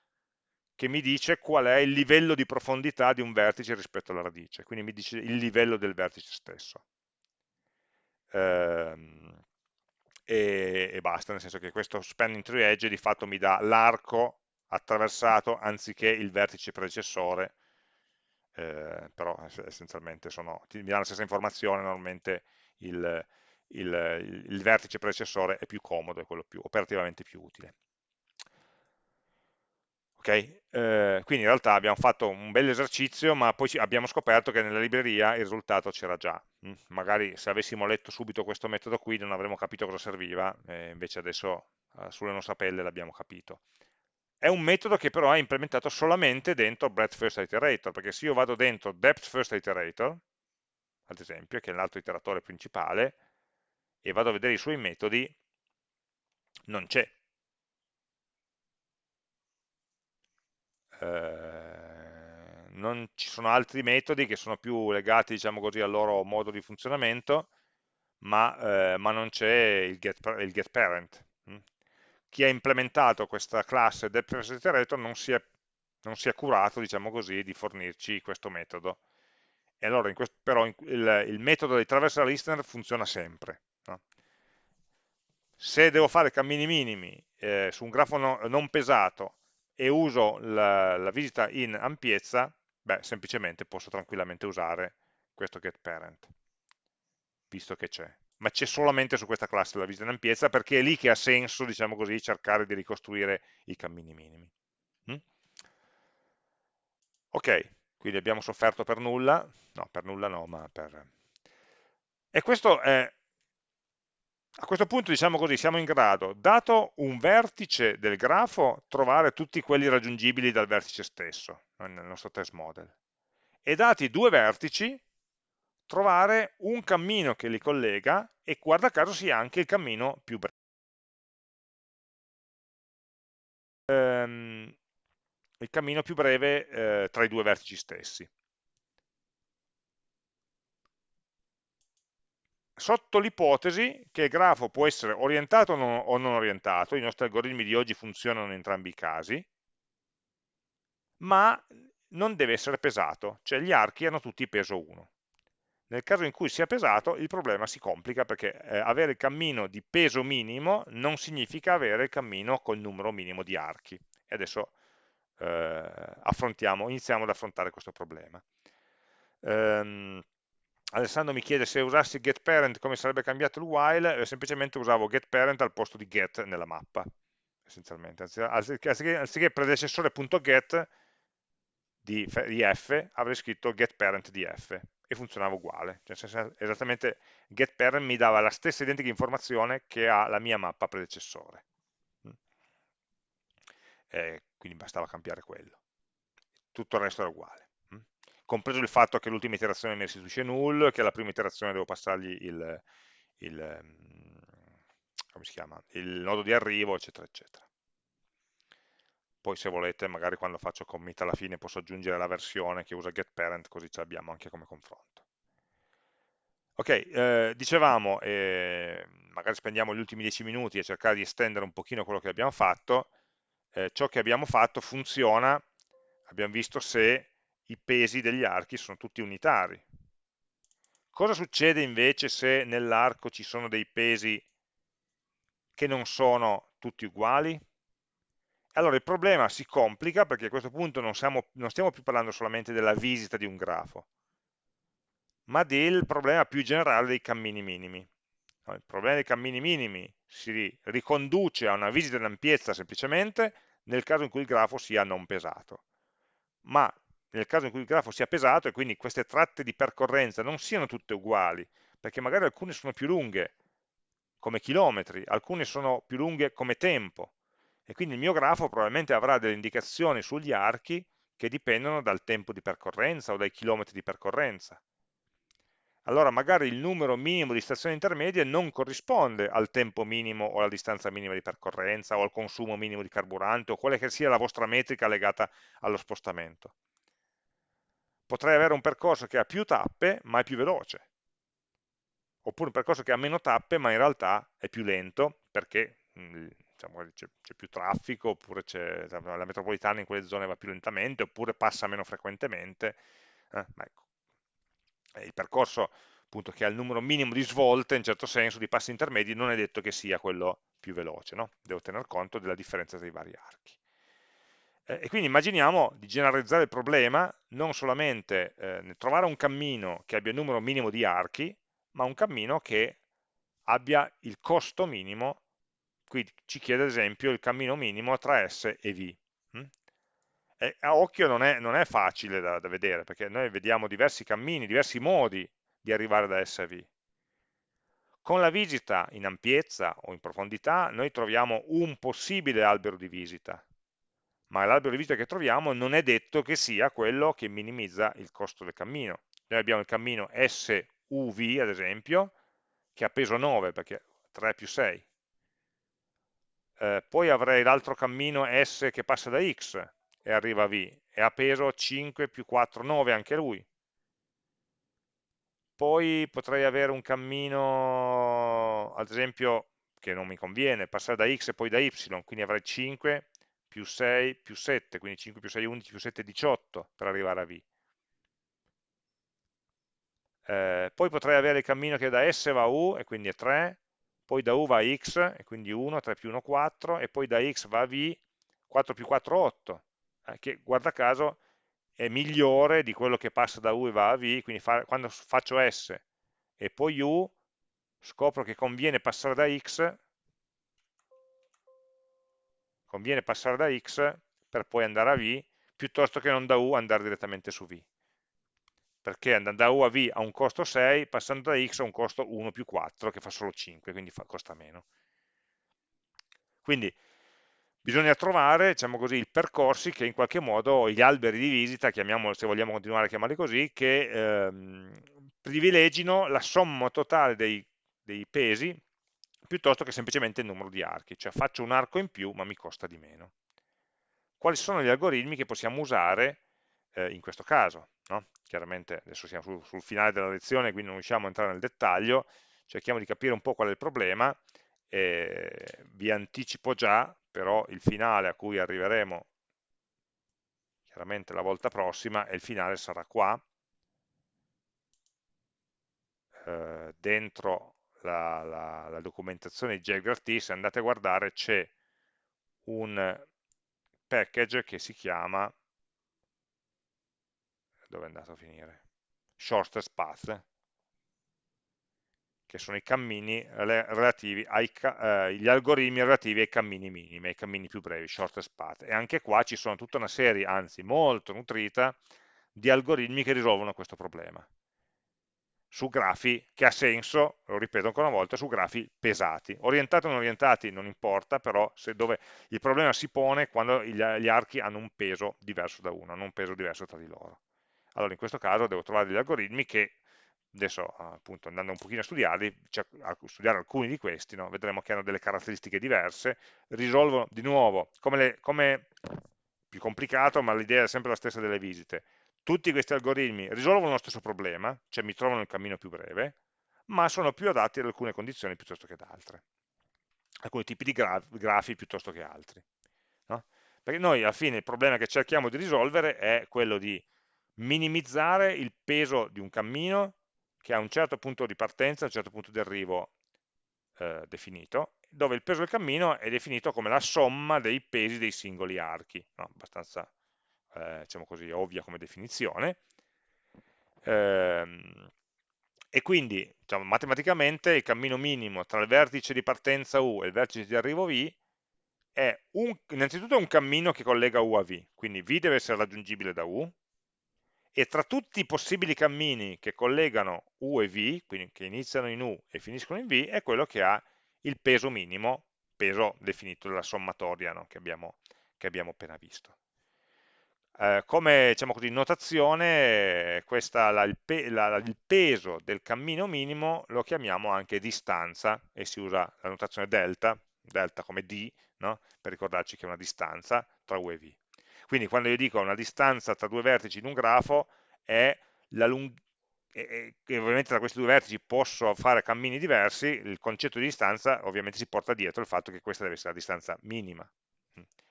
che mi dice qual è il livello di profondità di un vertice rispetto alla radice, quindi mi dice il livello del vertice stesso. Ehm, e, e, basta, nel senso che questo spanning tree edge di fatto mi dà l'arco attraversato anziché il vertice predecessore, eh, però essenzialmente sono, mi dà la stessa informazione, normalmente il, il, il vertice predecessore è più comodo, è quello più, operativamente più utile. Okay? Eh, quindi in realtà abbiamo fatto un bel esercizio, ma poi abbiamo scoperto che nella libreria il risultato c'era già. Mm? Magari se avessimo letto subito questo metodo qui non avremmo capito cosa serviva, eh, invece adesso eh, sulle nostre pelle l'abbiamo capito. È un metodo che però è implementato solamente dentro breadth first iterator, perché se io vado dentro depth first iterator, ad esempio, che è l'altro iteratore principale, e vado a vedere i suoi metodi, non c'è Eh, non ci sono altri metodi che sono più legati diciamo così, al loro modo di funzionamento, ma, eh, ma non c'è il, get, il getParent. Mm. Chi ha implementato questa classe depreseterator non si è, non si è curato, diciamo così, di fornirci questo metodo. E allora, questo, però, in, il, il, metodo di traversal listener funziona sempre. No? Se devo fare cammini minimi eh, su un grafo no, non pesato e uso la, la visita in ampiezza, beh, semplicemente posso tranquillamente usare questo getParent, visto che c'è. Ma c'è solamente su questa classe la visita in ampiezza perché è lì che ha senso, diciamo così, cercare di ricostruire i cammini minimi. Mm? Ok, quindi abbiamo sofferto per nulla, no, per nulla no, ma per... E questo è a questo punto diciamo così, siamo in grado, dato un vertice del grafo, trovare tutti quelli raggiungibili dal vertice stesso, nel nostro test model. E dati due vertici, trovare un cammino che li collega e guarda caso sia anche il cammino più breve. Ehm, il cammino più breve eh, tra i due vertici stessi. Sotto l'ipotesi che il grafo può essere orientato o non orientato, i nostri algoritmi di oggi funzionano in entrambi i casi, ma non deve essere pesato, cioè gli archi hanno tutti peso 1. nel caso in cui sia pesato il problema si complica perché eh, avere il cammino di peso minimo non significa avere il cammino col numero minimo di archi. E adesso eh, iniziamo ad affrontare questo problema. Um, Alessandro mi chiede se usassi getParent come sarebbe cambiato il while, eh, semplicemente usavo getParent al posto di get nella mappa, essenzialmente. Anziché, anziché predecessore.get di, di f, avrei scritto getParent di f e funzionava uguale. Cioè, esattamente getParent mi dava la stessa identica informazione che ha la mia mappa predecessore. Mm. E quindi bastava cambiare quello. Tutto il resto era uguale compreso il fatto che l'ultima iterazione mi restituisce null, che alla prima iterazione devo passargli il, il, ehm, chiama, il nodo di arrivo, eccetera, eccetera. Poi se volete, magari quando faccio commit alla fine posso aggiungere la versione che usa getParent, così ce l'abbiamo anche come confronto. Ok, eh, dicevamo, eh, magari spendiamo gli ultimi 10 minuti a cercare di estendere un pochino quello che abbiamo fatto, eh, ciò che abbiamo fatto funziona, abbiamo visto se i pesi degli archi sono tutti unitari. Cosa succede invece se nell'arco ci sono dei pesi che non sono tutti uguali? Allora il problema si complica perché a questo punto non, siamo, non stiamo più parlando solamente della visita di un grafo, ma del problema più generale dei cammini minimi. Il problema dei cammini minimi si riconduce a una visita in ampiezza semplicemente nel caso in cui il grafo sia non pesato. Ma nel caso in cui il grafo sia pesato e quindi queste tratte di percorrenza non siano tutte uguali, perché magari alcune sono più lunghe come chilometri, alcune sono più lunghe come tempo, e quindi il mio grafo probabilmente avrà delle indicazioni sugli archi che dipendono dal tempo di percorrenza o dai chilometri di percorrenza. Allora magari il numero minimo di stazioni intermedie non corrisponde al tempo minimo o alla distanza minima di percorrenza o al consumo minimo di carburante o quale che sia la vostra metrica legata allo spostamento potrei avere un percorso che ha più tappe ma è più veloce, oppure un percorso che ha meno tappe ma in realtà è più lento perché mm, diciamo, c'è più traffico, oppure la metropolitana in quelle zone va più lentamente, oppure passa meno frequentemente. Eh, ecco. Il percorso appunto, che ha il numero minimo di svolte, in certo senso, di passi intermedi, non è detto che sia quello più veloce, no? devo tener conto della differenza tra i vari archi. Eh, e quindi immaginiamo di generalizzare il problema non solamente eh, trovare un cammino che abbia il numero minimo di archi, ma un cammino che abbia il costo minimo, qui ci chiede ad esempio il cammino minimo tra S e V. Mm? E a occhio non è, non è facile da, da, vedere, perché noi vediamo diversi cammini, diversi modi di arrivare da S a V. Con la visita in ampiezza o in profondità noi troviamo un possibile albero di visita, ma l'albero di visita che troviamo non è detto che sia quello che minimizza il costo del cammino. Noi abbiamo il cammino SUV, ad esempio, che ha peso 9, perché 3 più 6. Eh, poi avrei l'altro cammino S che passa da X e arriva a V, e ha peso 5 più 4, 9 anche lui. Poi potrei avere un cammino, ad esempio, che non mi conviene, passare da X e poi da Y, quindi avrei 5 più 6 più 7, quindi 5 più 6 11 più 7 18 per arrivare a V. Eh, poi potrei avere il cammino che da S va a U e quindi è 3, poi da U va a X e quindi 1, 3 più 1 4 e poi da X va a V 4 più 4 8, eh, che guarda caso è migliore di quello che passa da U e va a V, quindi fa, quando faccio S e poi U scopro che conviene passare da X conviene passare da x per poi andare a v, piuttosto che non da u andare direttamente su v. Perché andando da u a v ha un costo 6, passando da x ha un costo 1 più 4, che fa solo 5, quindi fa, costa meno. Quindi bisogna trovare, diciamo così, i percorsi che in qualche modo, gli alberi di visita, se vogliamo continuare a chiamarli così, che ehm, privilegino la somma totale dei, dei pesi piuttosto che semplicemente il numero di archi, cioè faccio un arco in più ma mi costa di meno. Quali sono gli algoritmi che possiamo usare eh, in questo caso? No? Chiaramente adesso siamo sul, sul finale della lezione, quindi non riusciamo a entrare nel dettaglio, cerchiamo di capire un po' qual è il problema, eh, vi anticipo già però il finale a cui arriveremo chiaramente la volta prossima e il finale sarà qua, eh, dentro la, la, la, documentazione di JGRT, se andate a guardare c'è un package che si chiama dove è andato a finire? Shortest path che sono i cammini relativi ai, eh, gli algoritmi relativi ai cammini minimi, ai cammini più brevi, shortest path. E anche qua ci sono tutta una serie, anzi molto nutrita, di algoritmi che risolvono questo problema. Su grafi che ha senso, lo ripeto ancora una volta, su grafi pesati. Orientati o non orientati non importa, però dove il problema si pone quando gli archi hanno un peso diverso da uno, hanno un peso diverso tra di loro. Allora in questo caso devo trovare degli algoritmi che adesso appunto andando un pochino a studiarli, cioè a studiare alcuni di questi, no? vedremo che hanno delle caratteristiche diverse, risolvono di nuovo, come, le, come più complicato, ma l'idea è sempre la stessa delle visite, tutti questi algoritmi risolvono lo stesso problema, cioè mi trovano il cammino più breve, ma sono più adatti ad alcune condizioni piuttosto che ad altre, alcuni tipi di graf grafi piuttosto che altri. No? Perché noi alla fine il problema che cerchiamo di risolvere è quello di minimizzare il peso di un cammino che ha un certo punto di partenza, un certo punto di arrivo eh, definito, dove il peso del cammino è definito come la somma dei pesi dei singoli archi, no? abbastanza eh, diciamo così, ovvia come definizione, ehm, e quindi diciamo, matematicamente il cammino minimo tra il vertice di partenza U e il vertice di arrivo V è un, innanzitutto un cammino che collega U a V, quindi V deve essere raggiungibile da U, e tra tutti i possibili cammini che collegano U e V, quindi che iniziano in U e finiscono in V, è quello che ha il peso minimo, peso definito dalla sommatoria no? che, abbiamo, che, abbiamo, appena visto. Eh, come diciamo così, notazione, questa, la, il, pe, la, il, peso del cammino minimo lo chiamiamo anche distanza e si usa la notazione delta, delta come D, no? per ricordarci che è una distanza tra U e V. Quindi quando io dico una distanza tra due vertici in un grafo è la lunghezza e, ovviamente tra questi due vertici posso fare cammini diversi, il concetto di distanza ovviamente si porta dietro il fatto che questa deve essere la distanza minima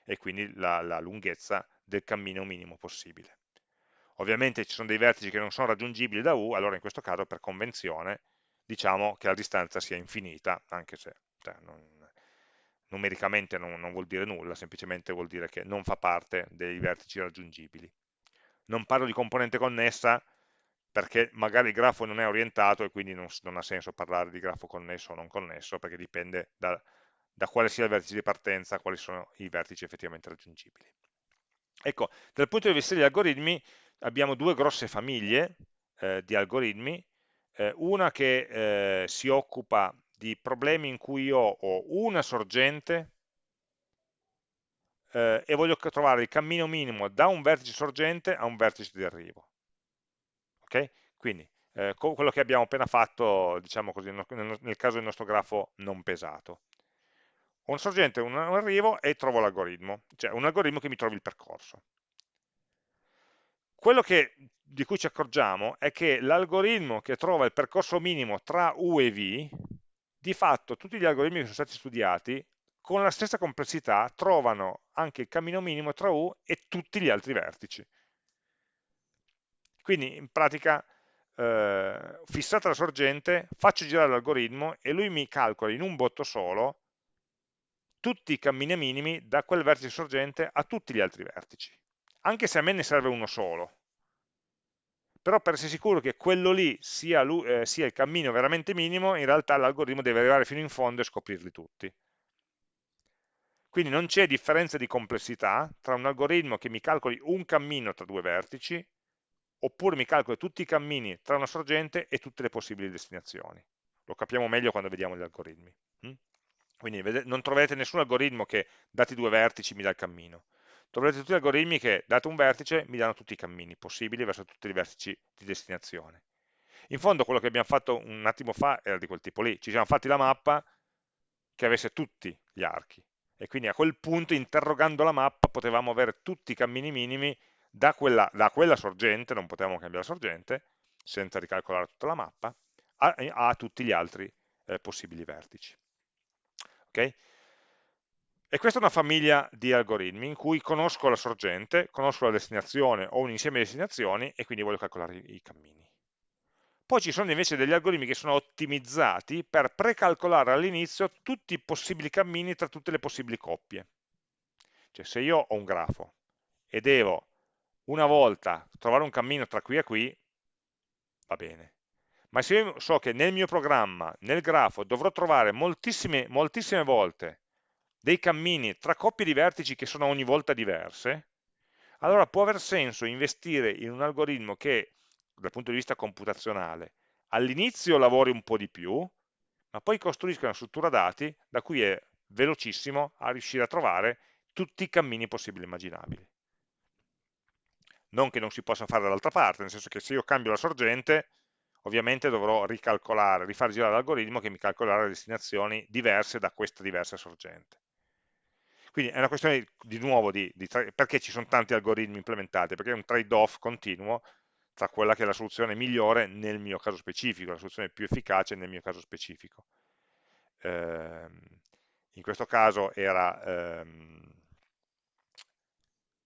e quindi la, la lunghezza del cammino minimo possibile. Ovviamente ci sono dei vertici che non sono raggiungibili da U, allora in questo caso per convenzione diciamo che la distanza sia infinita, anche se cioè, non, numericamente non, non, vuol dire nulla, semplicemente vuol dire che non fa parte dei vertici raggiungibili. Non parlo di componente connessa perché magari il grafo non è orientato e quindi non, non ha senso parlare di grafo connesso o non connesso perché dipende da, da quale sia il vertice di partenza, quali sono i vertici effettivamente raggiungibili. Ecco, dal punto di vista degli algoritmi abbiamo due grosse famiglie eh, di algoritmi, eh, una che eh, si occupa di problemi in cui io ho una sorgente eh, e voglio trovare il cammino minimo da un vertice sorgente a un vertice di arrivo. Ok? Quindi eh, quello che abbiamo appena fatto, diciamo così, nel caso del nostro grafo non pesato. Un sorgente, un arrivo e trovo l'algoritmo, cioè un algoritmo che mi trovi il percorso. Quello che, di cui ci accorgiamo è che l'algoritmo che trova il percorso minimo tra U e V di fatto tutti gli algoritmi che sono stati studiati con la stessa complessità trovano anche il cammino minimo tra U e tutti gli altri vertici. Quindi in pratica eh, fissata la sorgente, faccio girare l'algoritmo e lui mi calcola in un botto solo tutti i cammini minimi da quel vertice sorgente a tutti gli altri vertici, anche se a me ne serve uno solo però per essere sicuro che quello lì sia, eh, sia il cammino veramente minimo, in realtà l'algoritmo deve arrivare fino in fondo e scoprirli tutti. Quindi non c'è differenza di complessità tra un algoritmo che mi calcoli un cammino tra due vertici, oppure mi calcoli tutti i cammini tra una sorgente e tutte le possibili destinazioni. Lo capiamo meglio quando vediamo gli algoritmi. Quindi non troverete nessun algoritmo che dati due vertici mi dà il cammino troverete tutti gli algoritmi che, dato un vertice, mi danno tutti i cammini possibili verso tutti i vertici di destinazione. In fondo quello che abbiamo fatto un attimo fa era di quel tipo lì, ci siamo fatti la mappa che avesse tutti gli archi e quindi a quel punto interrogando la mappa potevamo avere tutti i cammini minimi da quella, da quella sorgente, non potevamo cambiare la sorgente senza ricalcolare tutta la mappa, a, a tutti gli altri eh, possibili vertici. Okay? E questa è una famiglia di algoritmi in cui conosco la sorgente, conosco la destinazione o un insieme di destinazioni e quindi voglio calcolare i, cammini. poi ci sono invece degli algoritmi che sono ottimizzati per precalcolare all'inizio tutti i possibili cammini tra tutte le possibili coppie. Cioè se io ho un grafo e devo una volta trovare un cammino tra qui e qui, va bene. Ma se io so che nel mio programma, nel grafo, dovrò trovare moltissime, moltissime volte dei cammini tra coppie di vertici che sono ogni volta diverse, allora può aver senso investire in un algoritmo che, dal punto di vista computazionale, all'inizio lavori un po' di più, ma poi costruisca una struttura dati da cui è velocissimo a riuscire a trovare tutti i cammini possibili e immaginabili. Non che non si possa fare dall'altra parte, nel senso che se io cambio la sorgente, ovviamente dovrò ricalcolare, rifar girare l'algoritmo che mi calcolerà le destinazioni diverse da questa diversa sorgente. Quindi è una questione di nuovo di, di perché ci sono tanti algoritmi implementati, perché è un trade-off continuo tra quella che è la soluzione migliore nel mio caso specifico, la soluzione più efficace nel mio caso specifico. Eh, in questo caso era ehm,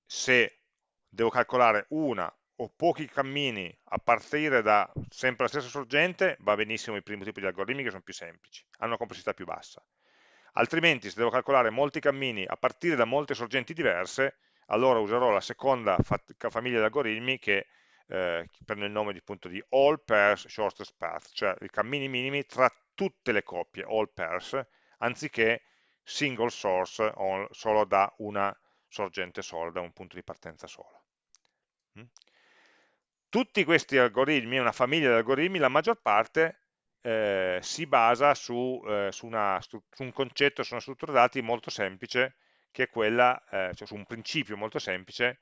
se devo calcolare una o pochi cammini a partire da sempre la stessa sorgente, va benissimo il primo tipo di algoritmi che sono più semplici, hanno una complessità più bassa altrimenti se devo calcolare molti cammini a partire da molte sorgenti diverse, allora userò la seconda famiglia di algoritmi che eh, prende il nome di, appunto, di all pairs shortest path, cioè i cammini minimi tra tutte le coppie, all pairs, anziché single source, solo da una sorgente sola, da un punto di partenza solo. Mm? Tutti questi algoritmi, una famiglia di algoritmi, la maggior parte eh, si basa su, eh, su, una, su, un concetto, su una struttura dati molto semplice, che è quella, eh, cioè su un principio molto semplice,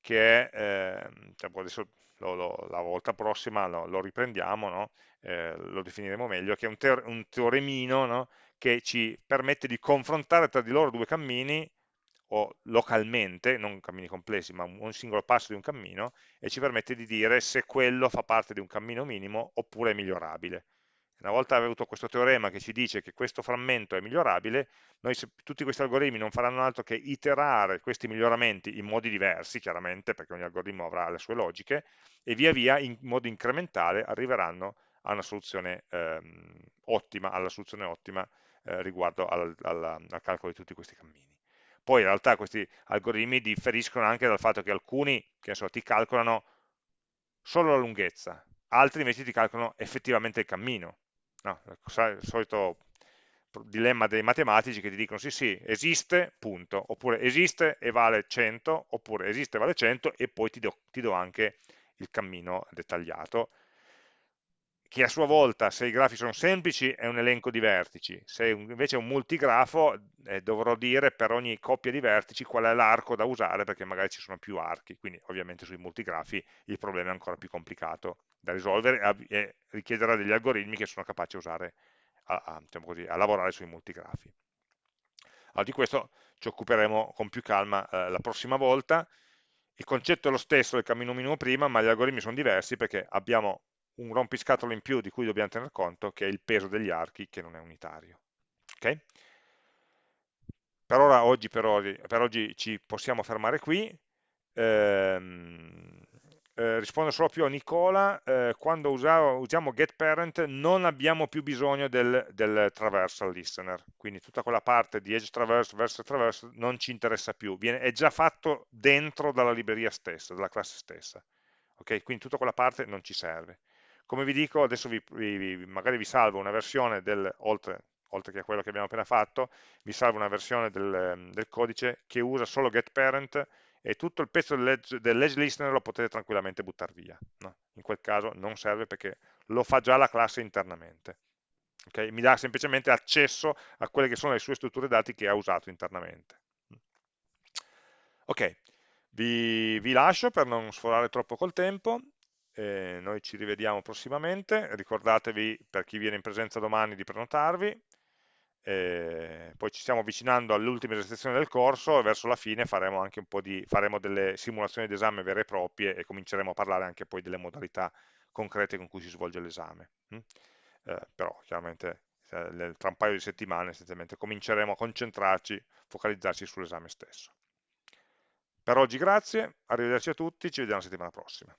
che è, ehm, cioè adesso lo, lo, la volta prossima lo, lo riprendiamo, no? Eh, lo definiremo meglio, che è un, teor un teoremino no? che ci permette di confrontare tra di loro due cammini, o localmente, non cammini complessi, ma un singolo passo di un cammino, e ci permette di dire se quello fa parte di un cammino minimo oppure è migliorabile. Una volta avuto questo teorema che ci dice che questo frammento è migliorabile, noi se, tutti questi algoritmi non faranno altro che iterare questi miglioramenti in modi diversi, chiaramente, perché ogni algoritmo avrà le sue logiche, e via via in modo incrementale arriveranno a una soluzione ehm, ottima, alla soluzione ottima eh, riguardo al, al, al calcolo di tutti questi cammini. Poi in realtà questi algoritmi differiscono anche dal fatto che alcuni, che so, ti calcolano solo la lunghezza, altri invece ti calcolano effettivamente il cammino, no, il solito dilemma dei matematici che ti dicono sì sì, esiste, punto, oppure esiste e vale 100, oppure esiste e vale 100 e poi ti do, ti do anche il cammino dettagliato, che a sua volta, se i grafi sono semplici, è un elenco di vertici, se invece è un multigrafo, eh, dovrò dire per ogni coppia di vertici qual è l'arco da usare, perché magari ci sono più archi, quindi ovviamente sui multigrafi il problema è ancora più complicato da risolvere e richiederà degli algoritmi che sono capaci a usare, a, a, diciamo così, a lavorare sui multigrafi. Allora, di questo ci occuperemo con più calma eh, la prossima volta. Il concetto è lo stesso del cammino minimo prima, ma gli algoritmi sono diversi perché abbiamo un rompiscatole in più di cui dobbiamo tener conto, che è il peso degli archi, che non è unitario. Okay? Per ora, oggi, per, oggi, per oggi ci possiamo fermare qui. Ehm, eh, rispondo solo più a Nicola, eh, quando usavo, usiamo getParent non abbiamo più bisogno del, del, traversal listener, quindi tutta quella parte di edge traverse versus traverse non ci interessa più, Viene, è già fatto dentro dalla libreria stessa, dalla classe stessa, ok? Quindi tutta quella parte non ci serve. Come vi dico, adesso vi, vi, magari vi salvo una versione del, oltre, oltre, che a quello che abbiamo appena fatto, vi salvo una versione del, del codice che usa solo getParent e tutto il pezzo dell'edge dell listener lo potete tranquillamente buttare via. No? In quel caso non serve perché lo fa già la classe internamente. Okay? Mi dà semplicemente accesso a quelle che sono le sue strutture dati che ha usato internamente. Ok, vi, vi lascio per non sforare troppo col tempo. Eh, noi ci rivediamo prossimamente. Ricordatevi, per chi viene in presenza domani, di prenotarvi eh, poi ci stiamo avvicinando all'ultima esercitazione del corso e verso la fine faremo anche un po' di, faremo delle simulazioni d'esame vere e proprie e cominceremo a parlare anche poi delle modalità concrete con cui si svolge l'esame. Mm? Eh, però chiaramente eh, tra un paio di settimane essenzialmente cominceremo a concentrarci, focalizzarci sull'esame stesso. Per oggi grazie, arrivederci a tutti, ci vediamo la settimana prossima.